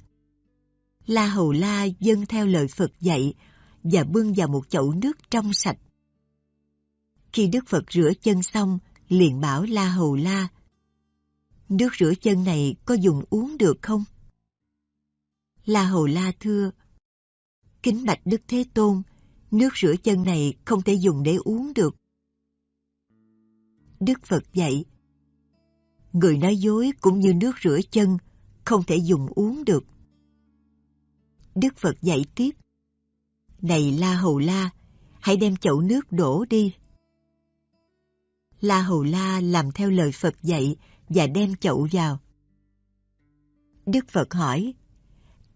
S1: La Hầu La dâng theo lời Phật dạy và bưng vào một chậu nước trong sạch. Khi Đức Phật rửa chân xong, liền bảo La Hầu La, nước rửa chân này có dùng uống được không? La Hầu La thưa, kính bạch Đức Thế Tôn, nước rửa chân này không thể dùng để uống được. Đức Phật dạy, người nói dối cũng như nước rửa chân, không thể dùng uống được. Đức Phật dạy tiếp, này La Hầu La, hãy đem chậu nước đổ đi. La Hầu La làm theo lời Phật dạy và đem chậu vào. Đức Phật hỏi,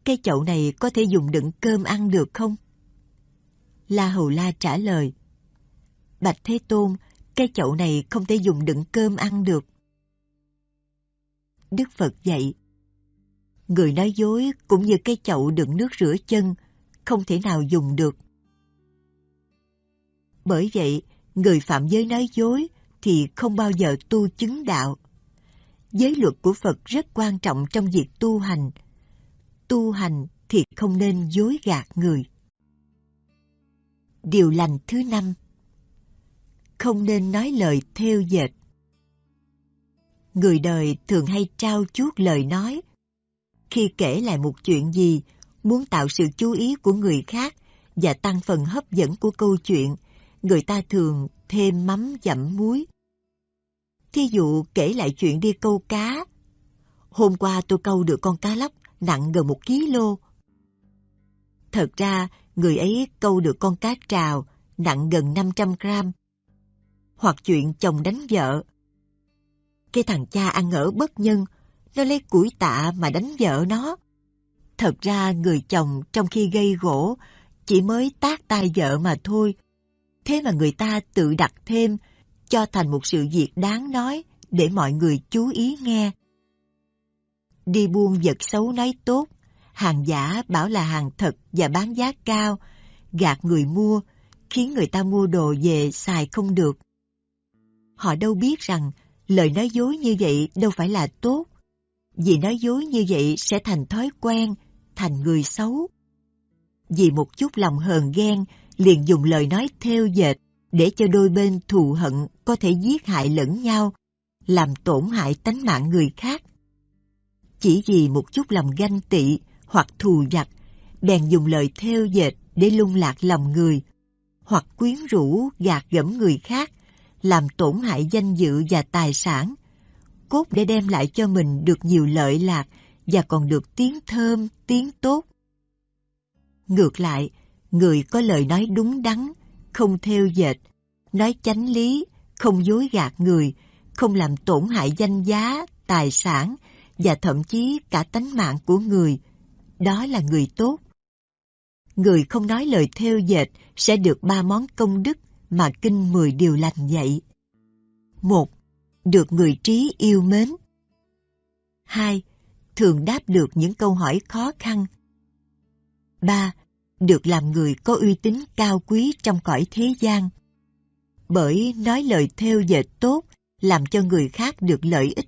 S1: cái chậu này có thể dùng đựng cơm ăn được không? La Hầu La trả lời, Bạch Thế Tôn, cái chậu này không thể dùng đựng cơm ăn được. Đức Phật dạy, người nói dối cũng như cái chậu đựng nước rửa chân, không thể nào dùng được. Bởi vậy, người phạm giới nói dối thì không bao giờ tu chứng đạo. Giới luật của Phật rất quan trọng trong việc tu hành. Tu hành thì không nên dối gạt người. Điều lành thứ năm Không nên nói lời theo dệt. Người đời thường hay trao chuốt lời nói. Khi kể lại một chuyện gì, muốn tạo sự chú ý của người khác và tăng phần hấp dẫn của câu chuyện, người ta thường thêm mắm dặm muối. Thí dụ kể lại chuyện đi câu cá. Hôm qua tôi câu được con cá lóc nặng gần một ký lô Thật ra, người ấy câu được con cá trào nặng gần 500 gram. Hoặc chuyện chồng đánh vợ. Cái thằng cha ăn ở bất nhân, nó lấy củi tạ mà đánh vợ nó. Thật ra người chồng trong khi gây gỗ chỉ mới tác tay vợ mà thôi. Thế mà người ta tự đặt thêm cho thành một sự việc đáng nói để mọi người chú ý nghe. Đi buôn vật xấu nói tốt, hàng giả bảo là hàng thật và bán giá cao, gạt người mua, khiến người ta mua đồ về xài không được. Họ đâu biết rằng lời nói dối như vậy đâu phải là tốt, vì nói dối như vậy sẽ thành thói quen, thành người xấu. Vì một chút lòng hờn ghen, liền dùng lời nói theo dệt để cho đôi bên thù hận có thể giết hại lẫn nhau, làm tổn hại tánh mạng người khác. Chỉ vì một chút lòng ganh tị hoặc thù giặc, bèn dùng lời theo dệt để lung lạc lòng người, hoặc quyến rũ gạt gẫm người khác, làm tổn hại danh dự và tài sản, cốt để đem lại cho mình được nhiều lợi lạc và còn được tiếng thơm, tiếng tốt. Ngược lại, người có lời nói đúng đắn, không theo dệt, nói chánh lý, không dối gạt người, không làm tổn hại danh giá, tài sản và thậm chí cả tánh mạng của người. Đó là người tốt. Người không nói lời theo dệt sẽ được ba món công đức mà Kinh Mười Điều Lành dạy. một Được người trí yêu mến. hai Thường đáp được những câu hỏi khó khăn. ba được làm người có uy tín cao quý trong cõi thế gian bởi nói lời theo dệt tốt làm cho người khác được lợi ích.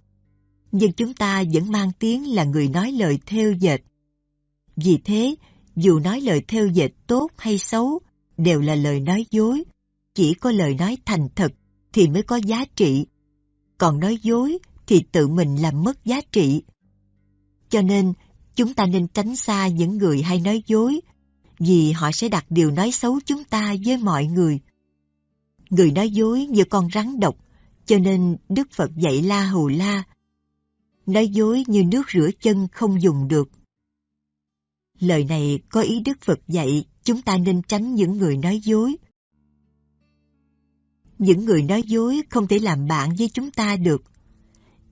S1: Nhưng chúng ta vẫn mang tiếng là người nói lời theo dệt. Vì thế, dù nói lời theo dệt tốt hay xấu, đều là lời nói dối. Chỉ có lời nói thành thật thì mới có giá trị. Còn nói dối thì tự mình làm mất giá trị. Cho nên, chúng ta nên tránh xa những người hay nói dối, vì họ sẽ đặt điều nói xấu chúng ta với mọi người. Người nói dối như con rắn độc, cho nên Đức Phật dạy La Hầu La. Nói dối như nước rửa chân không dùng được. Lời này có ý Đức Phật dạy chúng ta nên tránh những người nói dối. Những người nói dối không thể làm bạn với chúng ta được.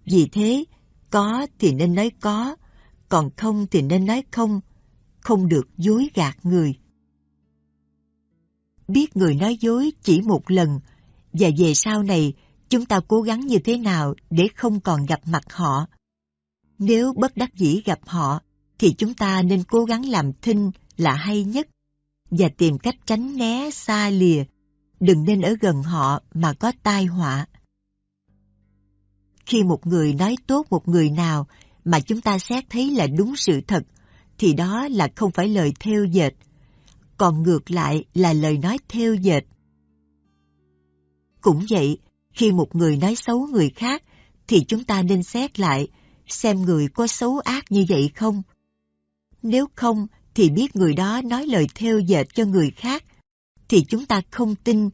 S1: Vì thế, có thì nên nói có, còn không thì nên nói không, không được dối gạt người. Biết người nói dối chỉ một lần, và về sau này chúng ta cố gắng như thế nào để không còn gặp mặt họ. Nếu bất đắc dĩ gặp họ, thì chúng ta nên cố gắng làm thinh là hay nhất và tìm cách tránh né xa lìa, đừng nên ở gần họ mà có tai họa. Khi một người nói tốt một người nào mà chúng ta xét thấy là đúng sự thật, thì đó là không phải lời theo dệt, còn ngược lại là lời nói theo dệt. Cũng vậy, khi một người nói xấu người khác, thì chúng ta nên xét lại xem người có xấu ác như vậy không. Nếu không, thì biết người đó nói lời theo dệt cho người khác, thì chúng ta không tin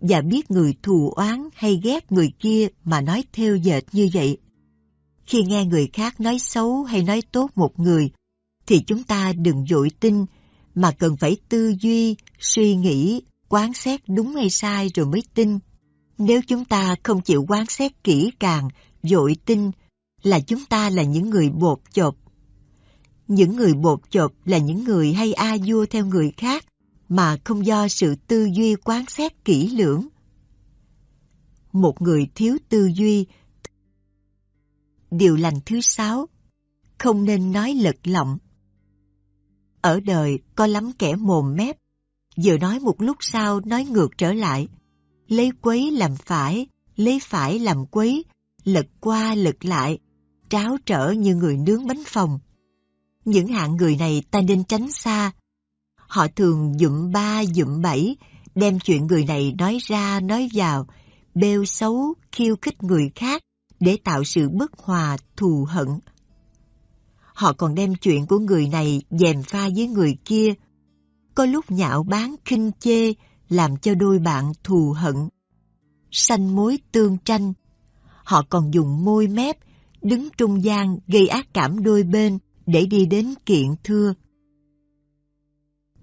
S1: và biết người thù oán hay ghét người kia mà nói theo dệt như vậy. Khi nghe người khác nói xấu hay nói tốt một người, thì chúng ta đừng dội tin, mà cần phải tư duy, suy nghĩ, quán xét đúng hay sai rồi mới tin. Nếu chúng ta không chịu quán xét kỹ càng, dội tin, là chúng ta là những người bột chộp. Những người bột chộp là những người hay a vua theo người khác, mà không do sự tư duy quán xét kỹ lưỡng. Một người thiếu tư duy Điều lành thứ sáu Không nên nói lật lọng ở đời có lắm kẻ mồm mép. Vừa nói một lúc sau nói ngược trở lại. Lấy quấy làm phải Lấy phải làm quấy Lật qua lật lại Tráo trở như người nướng bánh phòng. Những hạng người này ta nên tránh xa. Họ thường dụm ba dụm bảy Đem chuyện người này nói ra nói vào Bêu xấu khiêu khích người khác để tạo sự bất hòa, thù hận. Họ còn đem chuyện của người này dèm pha với người kia, có lúc nhạo báng khinh chê, làm cho đôi bạn thù hận. Sanh mối tương tranh, họ còn dùng môi mép, đứng trung gian gây ác cảm đôi bên để đi đến kiện thưa.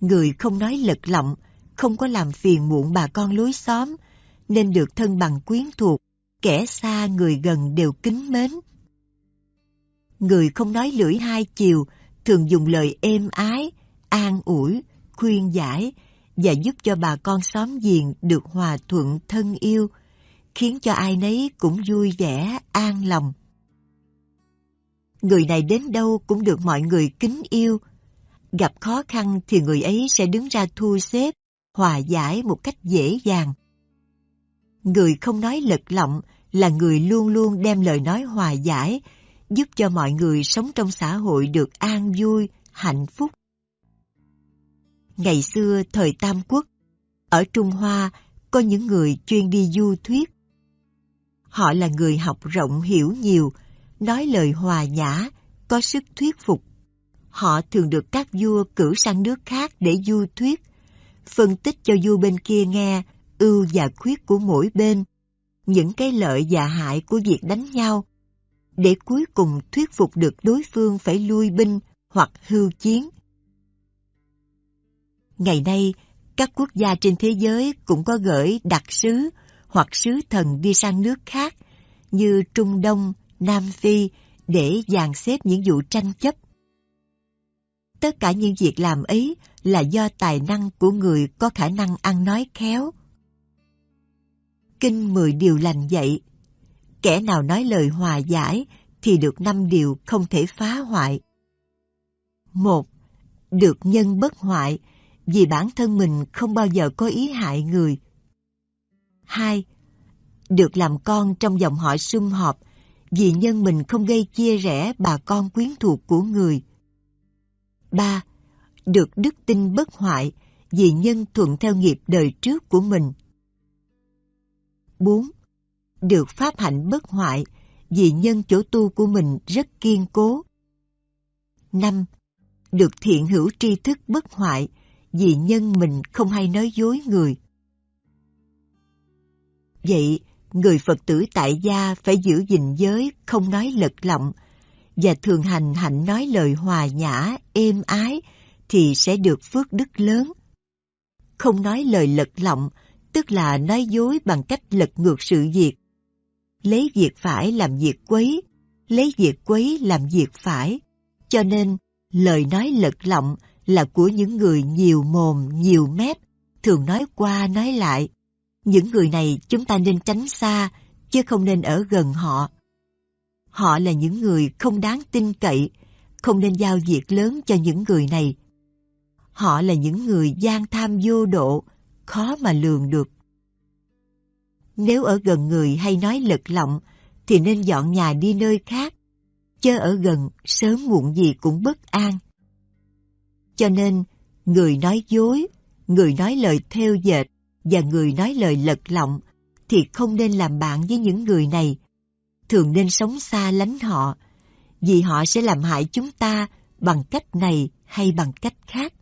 S1: Người không nói lật lọng, không có làm phiền muộn bà con lối xóm, nên được thân bằng quyến thuộc, kẻ xa người gần đều kính mến. Người không nói lưỡi hai chiều, thường dùng lời êm ái, an ủi, khuyên giải và giúp cho bà con xóm giềng được hòa thuận thân yêu, khiến cho ai nấy cũng vui vẻ, an lòng. Người này đến đâu cũng được mọi người kính yêu. Gặp khó khăn thì người ấy sẽ đứng ra thu xếp, hòa giải một cách dễ dàng. Người không nói lật lọng là người luôn luôn đem lời nói hòa giải, giúp cho mọi người sống trong xã hội được an vui, hạnh phúc. Ngày xưa thời Tam Quốc, ở Trung Hoa có những người chuyên đi du thuyết. Họ là người học rộng hiểu nhiều, nói lời hòa nhã, có sức thuyết phục. Họ thường được các vua cử sang nước khác để du thuyết, phân tích cho vua bên kia nghe ưu và khuyết của mỗi bên, những cái lợi và hại của việc đánh nhau, để cuối cùng thuyết phục được đối phương phải lui binh hoặc hưu chiến. Ngày nay, các quốc gia trên thế giới cũng có gửi đặc sứ hoặc sứ thần đi sang nước khác như Trung Đông, Nam Phi để dàn xếp những vụ tranh chấp. Tất cả những việc làm ấy là do tài năng của người có khả năng ăn nói khéo, Kinh mười điều lành dạy. Kẻ nào nói lời hòa giải thì được năm điều không thể phá hoại. Một, được nhân bất hoại vì bản thân mình không bao giờ có ý hại người. Hai, được làm con trong dòng họ sum họp vì nhân mình không gây chia rẽ bà con quyến thuộc của người. Ba, được đức tin bất hoại vì nhân thuận theo nghiệp đời trước của mình. 4. Được pháp hạnh bất hoại vì nhân chỗ tu của mình rất kiên cố. 5. Được thiện hữu tri thức bất hoại vì nhân mình không hay nói dối người. Vậy, người Phật tử tại gia phải giữ gìn giới, không nói lật lọng, và thường hành hạnh nói lời hòa nhã, êm ái, thì sẽ được phước đức lớn. Không nói lời lật lọng, tức là nói dối bằng cách lật ngược sự việc. Lấy việc phải làm việc quấy, lấy việc quấy làm việc phải. Cho nên, lời nói lật lọng là của những người nhiều mồm, nhiều mép, thường nói qua nói lại. Những người này chúng ta nên tránh xa, chứ không nên ở gần họ. Họ là những người không đáng tin cậy, không nên giao việc lớn cho những người này. Họ là những người gian tham vô độ, khó mà lường được. Nếu ở gần người hay nói lật lọng, thì nên dọn nhà đi nơi khác. Chớ ở gần, sớm muộn gì cũng bất an. Cho nên, người nói dối, người nói lời theo dệt và người nói lời lật lọng thì không nên làm bạn với những người này. Thường nên sống xa lánh họ, vì họ sẽ làm hại chúng ta bằng cách này hay bằng cách khác.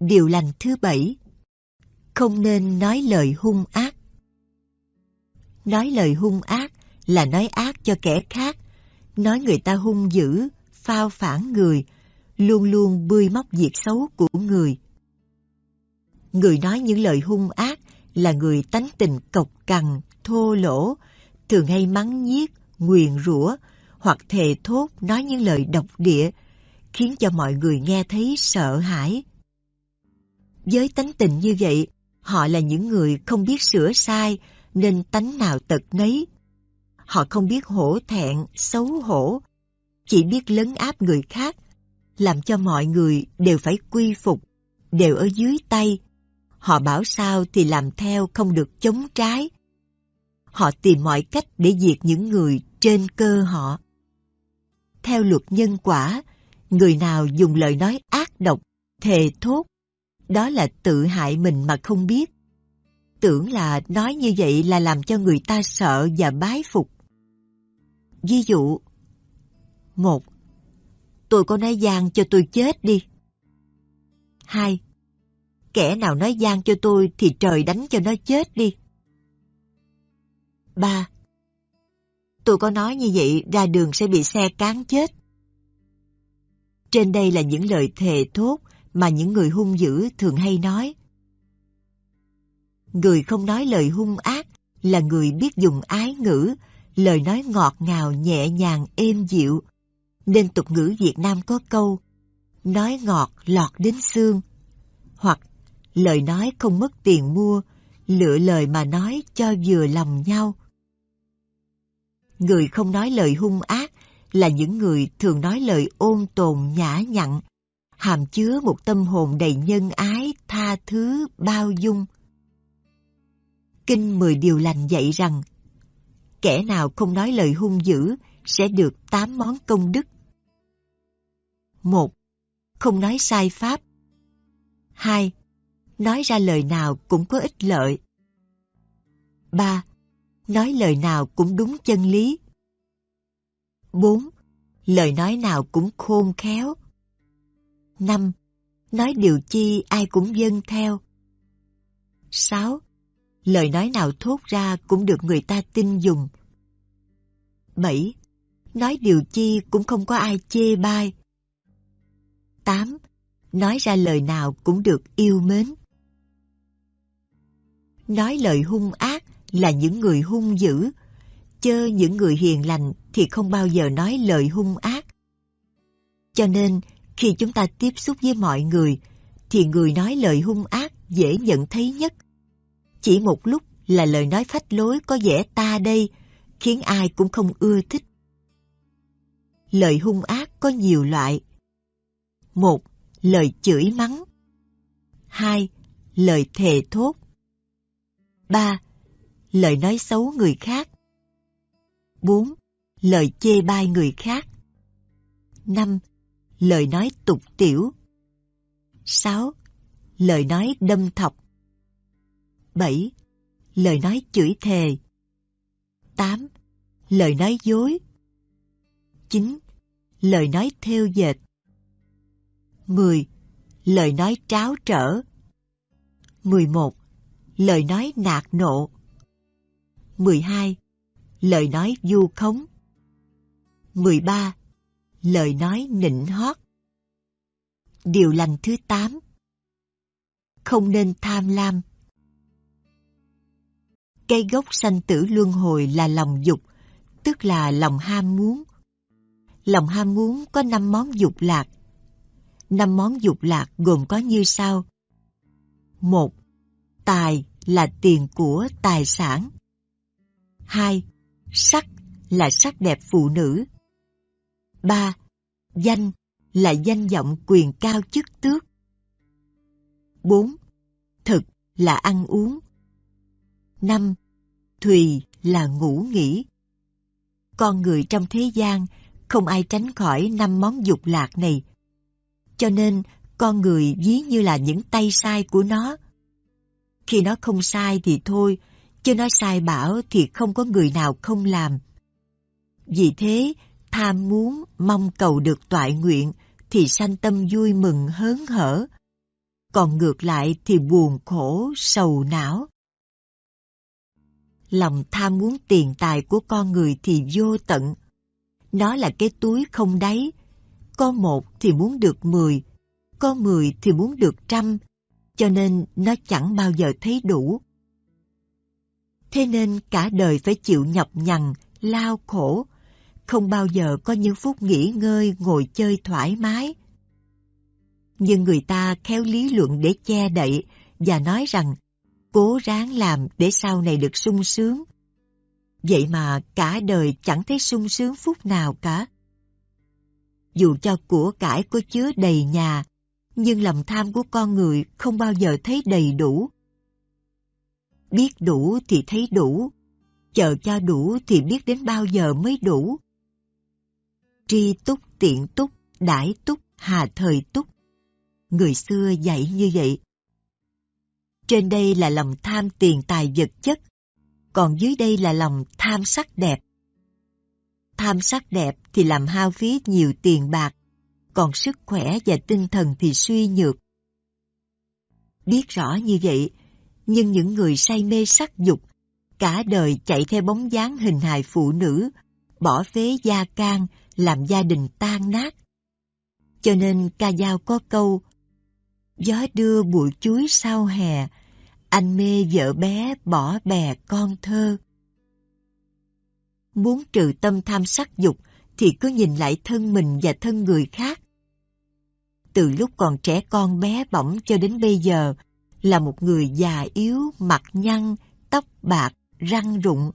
S1: Điều lành thứ bảy không nên nói lời hung ác Nói lời hung ác là nói ác cho kẻ khác, nói người ta hung dữ, phao phản người, luôn luôn bươi móc việc xấu của người. Người nói những lời hung ác là người tánh tình cộc cằn, thô lỗ, thường hay mắng nhiếc, nguyền rủa hoặc thề thốt nói những lời độc địa, khiến cho mọi người nghe thấy sợ hãi. Với tánh tình như vậy, họ là những người không biết sửa sai, nên tánh nào tật nấy. Họ không biết hổ thẹn, xấu hổ, chỉ biết lấn áp người khác, làm cho mọi người đều phải quy phục, đều ở dưới tay. Họ bảo sao thì làm theo không được chống trái. Họ tìm mọi cách để diệt những người trên cơ họ. Theo luật nhân quả, người nào dùng lời nói ác độc, thề thốt, đó là tự hại mình mà không biết tưởng là nói như vậy là làm cho người ta sợ và bái phục. Ví dụ, một, tôi có nói gian cho tôi chết đi. Hai, kẻ nào nói gian cho tôi thì trời đánh cho nó chết đi. Ba, tôi có nói như vậy ra đường sẽ bị xe cán chết. Trên đây là những lời thề thốt mà những người hung dữ thường hay nói. Người không nói lời hung ác là người biết dùng ái ngữ, lời nói ngọt ngào nhẹ nhàng êm dịu. Nên tục ngữ Việt Nam có câu nói ngọt lọt đến xương hoặc lời nói không mất tiền mua, lựa lời mà nói cho vừa lòng nhau. Người không nói lời hung ác là những người thường nói lời ôn tồn nhã nhặn, hàm chứa một tâm hồn đầy nhân ái, tha thứ, bao dung. Kinh Mười Điều Lành dạy rằng kẻ nào không nói lời hung dữ sẽ được tám món công đức. một Không nói sai pháp. hai Nói ra lời nào cũng có ích lợi. ba Nói lời nào cũng đúng chân lý. bốn Lời nói nào cũng khôn khéo năm Nói điều chi ai cũng dâng theo. sáu lời nói nào thốt ra cũng được người ta tin dùng. 7. Nói điều chi cũng không có ai chê bai. 8. Nói ra lời nào cũng được yêu mến. Nói lời hung ác là những người hung dữ, chơ những người hiền lành thì không bao giờ nói lời hung ác. Cho nên, khi chúng ta tiếp xúc với mọi người, thì người nói lời hung ác dễ nhận thấy nhất chỉ một lúc là lời nói phách lối có vẻ ta đây, khiến ai cũng không ưa thích. Lời hung ác có nhiều loại. Một, lời chửi mắng. Hai, lời thề thốt. Ba, lời nói xấu người khác. Bốn, lời chê bai người khác. Năm, lời nói tục tiểu. 6. lời nói đâm thọc. 7. Lời nói chửi thề 8. Lời nói dối 9. Lời nói theo dệt 10. lời nói tráo trở. 11. Lời nói nạt nộ. 12. Lời nói du khống. 13. Lời nói nịnh hót. Điều lành thứ 8. Không nên tham lam. Cây gốc sanh tử luân hồi là lòng dục, tức là lòng ham muốn. Lòng ham muốn có năm món dục lạc. Năm món dục lạc gồm có như sau. một Tài là tiền của tài sản. hai Sắc là sắc đẹp phụ nữ ba Danh là danh vọng quyền cao chức tước. 4. Thực là ăn uống. 5. Thùy là ngủ nghỉ. Con người trong thế gian không ai tránh khỏi năm món dục lạc này. Cho nên con người ví như là những tay sai của nó. Khi nó không sai thì thôi, chứ nó sai bảo thì không có người nào không làm. Vì thế, tham muốn mong cầu được toại nguyện thì sanh tâm vui mừng hớn hở. Còn ngược lại thì buồn khổ, sầu não. Lòng tham muốn tiền tài của con người thì vô tận. Nó là cái túi không đáy. Có một thì muốn được mười, có mười thì muốn được trăm, cho nên nó chẳng bao giờ thấy đủ. Thế nên cả đời phải chịu nhọc nhằn, lao khổ, không bao giờ có những phút nghỉ ngơi ngồi chơi thoải mái. Nhưng người ta khéo lý luận để che đậy và nói rằng cố ráng làm để sau này được sung sướng. Vậy mà cả đời chẳng thấy sung sướng phút nào cả. Dù cho của cải có chứa đầy nhà, nhưng lòng tham của con người không bao giờ thấy đầy đủ. Biết đủ thì thấy đủ, chờ cho đủ thì biết đến bao giờ mới đủ tri túc tiện túc, đãi túc, hà thời túc. Người xưa dạy như vậy. Trên đây là lòng tham tiền tài vật chất, còn dưới đây là lòng tham sắc đẹp. Tham sắc đẹp thì làm hao phí nhiều tiền bạc, còn sức khỏe và tinh thần thì suy nhược. Biết rõ như vậy, nhưng những người say mê sắc dục, cả đời chạy theo bóng dáng hình hài phụ nữ, bỏ phế gia can, làm gia đình tan nát. Cho nên ca dao có câu Gió đưa bụi chuối sau hè, anh mê vợ bé bỏ bè con thơ. Muốn trừ tâm tham sắc dục thì cứ nhìn lại thân mình và thân người khác. Từ lúc còn trẻ con bé bỏng cho đến bây giờ là một người già yếu, mặt nhăn, tóc bạc, răng rụng,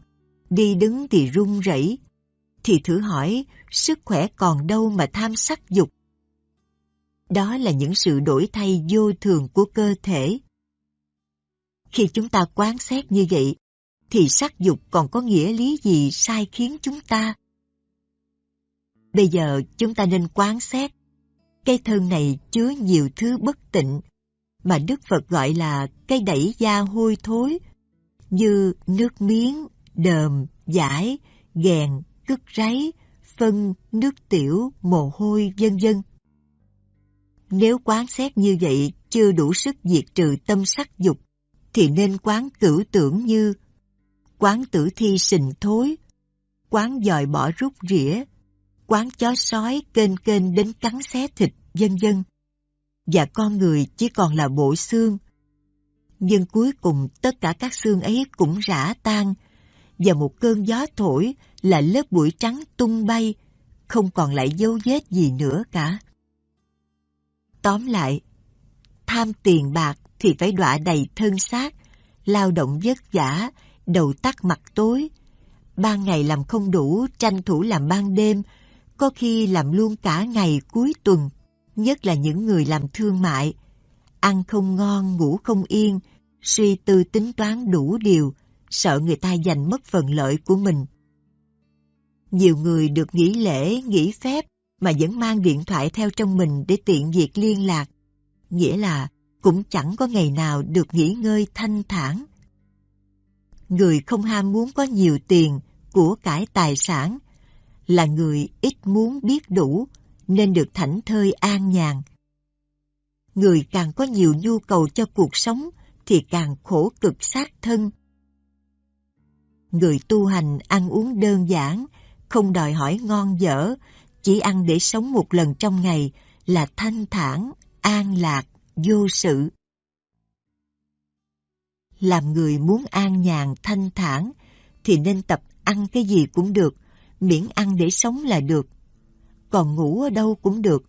S1: đi đứng thì run rẩy, thì thử hỏi sức khỏe còn đâu mà tham sắc dục. Đó là những sự đổi thay vô thường của cơ thể. Khi chúng ta quán xét như vậy, thì sắc dục còn có nghĩa lý gì sai khiến chúng ta? Bây giờ chúng ta nên quán xét. Cây thân này chứa nhiều thứ bất tịnh, mà Đức Phật gọi là cây đẩy da hôi thối, như nước miếng, đờm, giải, ghèn, cứt ráy, phân, nước tiểu, mồ hôi, vân vân. Nếu quán xét như vậy chưa đủ sức diệt trừ tâm sắc dục, thì nên quán cửu tưởng như quán tử thi sình thối, quán dòi bỏ rút rỉa, quán chó sói kênh kênh đến cắn xé thịt, vân vân. Và con người chỉ còn là bộ xương. Nhưng cuối cùng tất cả các xương ấy cũng rã tan, và một cơn gió thổi là lớp bụi trắng tung bay, không còn lại dấu vết gì nữa cả. Tóm lại, tham tiền bạc thì phải đọa đầy thân xác, lao động vất vả, đầu tắt mặt tối. Ban ngày làm không đủ, tranh thủ làm ban đêm, có khi làm luôn cả ngày cuối tuần, nhất là những người làm thương mại. Ăn không ngon, ngủ không yên, suy tư tính toán đủ điều, sợ người ta giành mất phần lợi của mình. Nhiều người được nghỉ lễ, nghỉ phép mà vẫn mang điện thoại theo trong mình để tiện việc liên lạc. Nghĩa là cũng chẳng có ngày nào được nghỉ ngơi thanh thản. Người không ham muốn có nhiều tiền, của cải tài sản, là người ít muốn biết đủ, nên được thảnh thơi an nhàn. người càng có nhiều nhu cầu cho cuộc sống thì càng khổ cực sát thân. Người tu hành ăn uống đơn giản, không đòi hỏi ngon dở, chỉ ăn để sống một lần trong ngày là thanh thản, an lạc, vô sự. Làm người muốn an nhàn, thanh thản thì nên tập ăn cái gì cũng được, miễn ăn để sống là được. Còn ngủ ở đâu cũng được,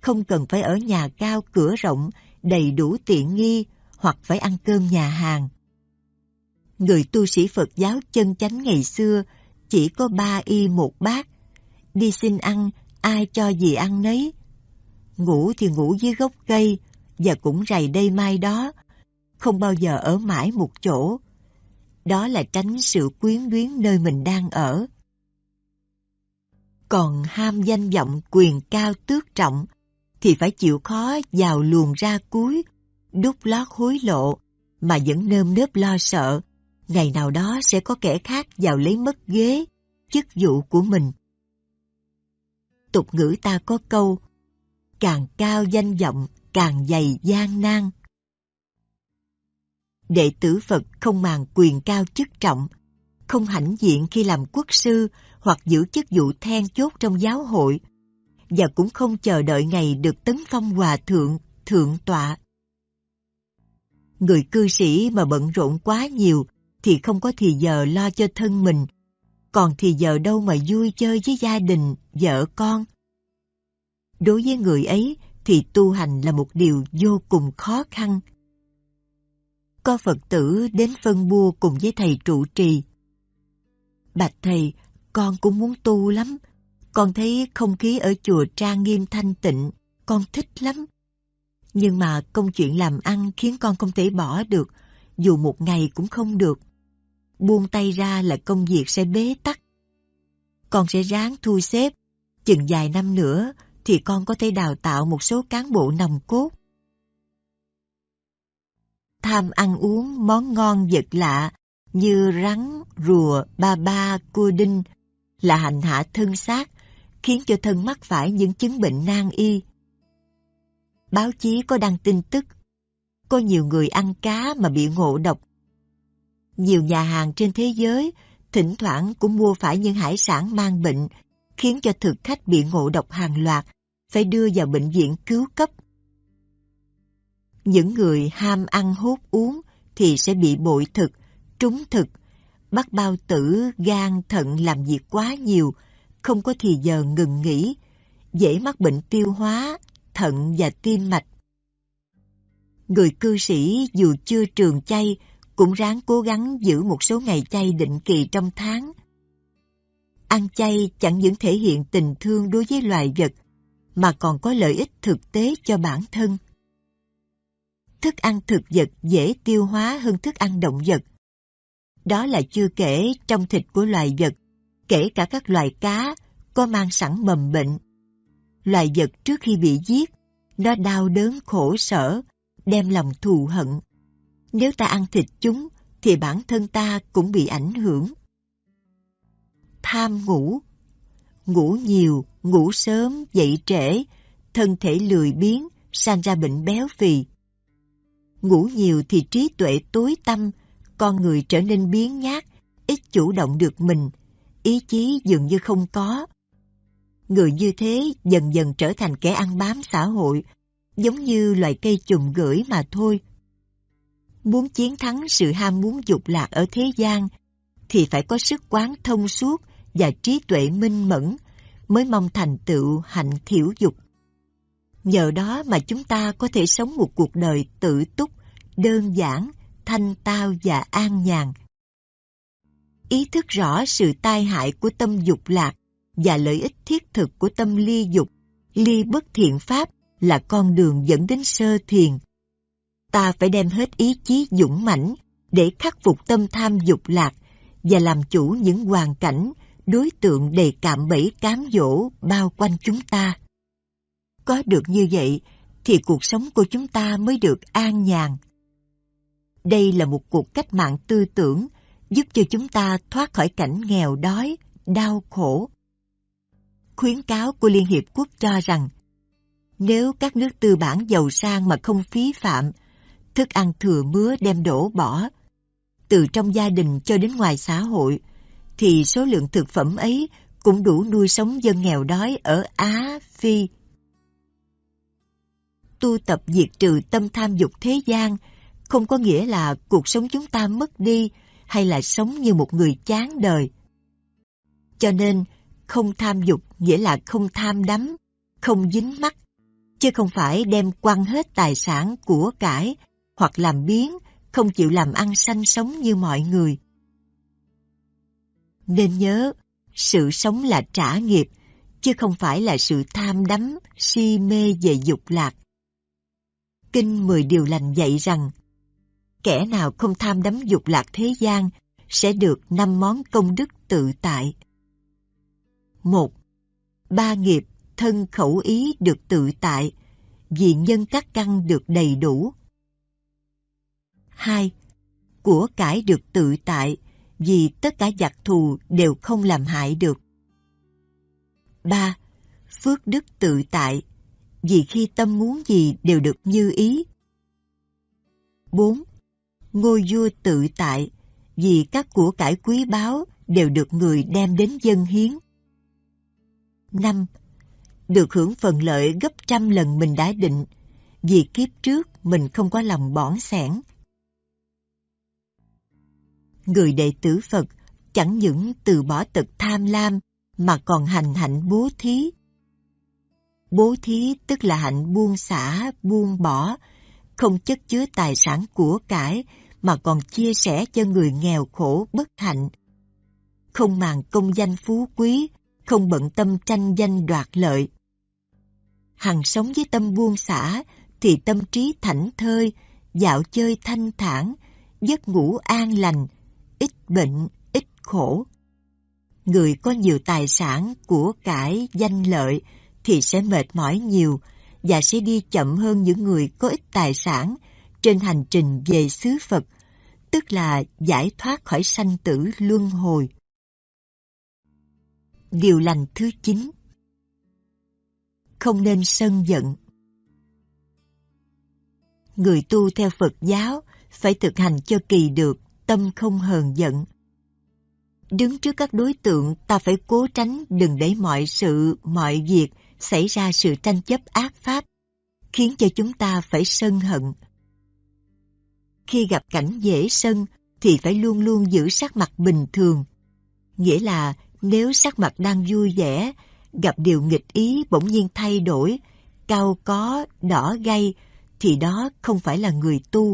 S1: không cần phải ở nhà cao cửa rộng, đầy đủ tiện nghi hoặc phải ăn cơm nhà hàng. Người tu sĩ Phật giáo chân chánh ngày xưa chỉ có ba y một bát. Đi xin ăn, ai cho gì ăn nấy. Ngủ thì ngủ dưới gốc cây, và cũng rày đây mai đó, không bao giờ ở mãi một chỗ. Đó là tránh sự quyến luyến nơi mình đang ở. Còn ham danh vọng quyền cao tước trọng, thì phải chịu khó vào luồng ra cuối, đút lót hối lộ, mà vẫn nơm nớp lo sợ, ngày nào đó sẽ có kẻ khác vào lấy mất ghế, chức vụ của mình. Tục ngữ ta có câu, càng cao danh vọng, càng dày gian nan. Đệ tử Phật không màng quyền cao chức trọng, không hãnh diện khi làm quốc sư hoặc giữ chức vụ then chốt trong giáo hội, và cũng không chờ đợi ngày được tấn phong hòa thượng, thượng tọa. Người cư sĩ mà bận rộn quá nhiều thì không có thì giờ lo cho thân mình, còn thì giờ đâu mà vui chơi với gia đình, vợ con. Đối với người ấy thì tu hành là một điều vô cùng khó khăn. Có Phật tử đến phân bua cùng với thầy trụ trì. Bạch thầy, con cũng muốn tu lắm, con thấy không khí ở chùa trang nghiêm thanh tịnh, con thích lắm. Nhưng mà công chuyện làm ăn khiến con không thể bỏ được, dù một ngày cũng không được. Buông tay ra là công việc sẽ bế tắc. Con sẽ ráng thu xếp, chừng vài năm nữa thì con có thể đào tạo một số cán bộ nòng cốt. Tham ăn uống món ngon vật lạ như rắn, rùa, ba ba, cua đinh là hành hạ thân xác khiến cho thân mắc phải những chứng bệnh nan y. Báo chí có đăng tin tức, có nhiều người ăn cá mà bị ngộ độc. Nhiều nhà hàng trên thế giới thỉnh thoảng cũng mua phải những hải sản mang bệnh, khiến cho thực khách bị ngộ độc hàng loạt, phải đưa vào bệnh viện cứu cấp. Những người ham ăn hút uống thì sẽ bị bội thực, trúng thực, bắt bao tử, gan, thận làm việc quá nhiều, không có thì giờ ngừng nghỉ, dễ mắc bệnh tiêu hóa, thận và tim mạch. Người cư sĩ dù chưa trường chay cũng ráng cố gắng giữ một số ngày chay định kỳ trong tháng. Ăn chay chẳng những thể hiện tình thương đối với loài vật, mà còn có lợi ích thực tế cho bản thân. Thức ăn thực vật dễ tiêu hóa hơn thức ăn động vật. Đó là chưa kể trong thịt của loài vật kể cả các loài cá có mang sẵn mầm bệnh. Loài vật trước khi bị giết, nó đau đớn khổ sở, đem lòng thù hận. Nếu ta ăn thịt chúng, thì bản thân ta cũng bị ảnh hưởng. Tham ngủ Ngủ nhiều, ngủ sớm, dậy trễ, thân thể lười biếng, sanh ra bệnh béo phì. Ngủ nhiều thì trí tuệ tối tâm, con người trở nên biến nhát, ít chủ động được mình, ý chí dường như không có. Người như thế dần dần trở thành kẻ ăn bám xã hội, giống như loài cây trùng gửi mà thôi. Muốn chiến thắng sự ham muốn dục lạc ở thế gian, thì phải có sức quán thông suốt và trí tuệ minh mẫn mới mong thành tựu hạnh thiểu dục. Nhờ đó mà chúng ta có thể sống một cuộc đời tự túc, đơn giản, thanh tao và an nhàn ý thức rõ sự tai hại của tâm dục lạc và lợi ích thiết thực của tâm ly dục, ly bất thiện pháp là con đường dẫn đến sơ thiền. Ta phải đem hết ý chí dũng mãnh để khắc phục tâm tham dục lạc và làm chủ những hoàn cảnh, đối tượng đầy cạm bẫy cám dỗ bao quanh chúng ta. Có được như vậy thì cuộc sống của chúng ta mới được an nhàn. Đây là một cuộc cách mạng tư tưởng giúp cho chúng ta thoát khỏi cảnh nghèo đói, đau khổ. Khuyến cáo của Liên Hiệp Quốc cho rằng, Nếu các nước tư bản giàu sang mà không phí phạm, thức ăn thừa mứa đem đổ bỏ, từ trong gia đình cho đến ngoài xã hội, thì số lượng thực phẩm ấy cũng đủ nuôi sống dân nghèo đói ở Á, Phi. Tu tập diệt trừ tâm tham dục thế gian không có nghĩa là cuộc sống chúng ta mất đi hay là sống như một người chán đời. Cho nên, không tham dục nghĩa là không tham đắm, không dính mắc, chứ không phải đem quăng hết tài sản của cải hoặc làm biến, không chịu làm ăn sanh sống như mọi người. Nên nhớ, sự sống là trả nghiệp, chứ không phải là sự tham đắm, si mê về dục lạc. Kinh Mười Điều Lành dạy rằng, kẻ nào không tham đắm dục lạc thế gian sẽ được năm món công đức tự tại. một Ba nghiệp thân khẩu ý được tự tại, vì nhân các căn được đầy đủ. 2. Của cải được tự tại, vì tất cả giặc thù đều không làm hại được. 3. Phước đức tự tại, vì khi tâm muốn gì đều được như ý. 4. Ngôi vua tự tại, vì các của cải quý báu đều được người đem đến dân hiến. 5. Được hưởng phần lợi gấp trăm lần mình đã định, vì kiếp trước mình không có lòng bỏng sẻn. Người đệ tử Phật chẳng những từ bỏ tật tham lam mà còn hành hạnh bố thí. Bố thí tức là hạnh buông xả, buông bỏ, không chất chứa tài sản của cải mà còn chia sẻ cho người nghèo khổ bất hạnh. Không màng công danh phú quý, không bận tâm tranh danh đoạt lợi. Hằng sống với tâm buông xả thì tâm trí thảnh thơi, dạo chơi thanh thản, giấc ngủ an lành, ít bệnh, ít khổ. Người có nhiều tài sản, của cải, danh lợi thì sẽ mệt mỏi nhiều và sẽ đi chậm hơn những người có ít tài sản trên hành trình về xứ Phật, tức là giải thoát khỏi sanh tử luân hồi. Điều lành thứ 9 Không nên sân giận Người tu theo Phật giáo phải thực hành cho kỳ được tâm không hờn giận. Đứng trước các đối tượng ta phải cố tránh đừng để mọi sự, mọi việc xảy ra sự tranh chấp ác pháp, khiến cho chúng ta phải sân hận. Khi gặp cảnh dễ sân thì phải luôn luôn giữ sắc mặt bình thường. Nghĩa là nếu sắc mặt đang vui vẻ, gặp điều nghịch ý bỗng nhiên thay đổi, cao có, đỏ gay, thì đó không phải là người tu.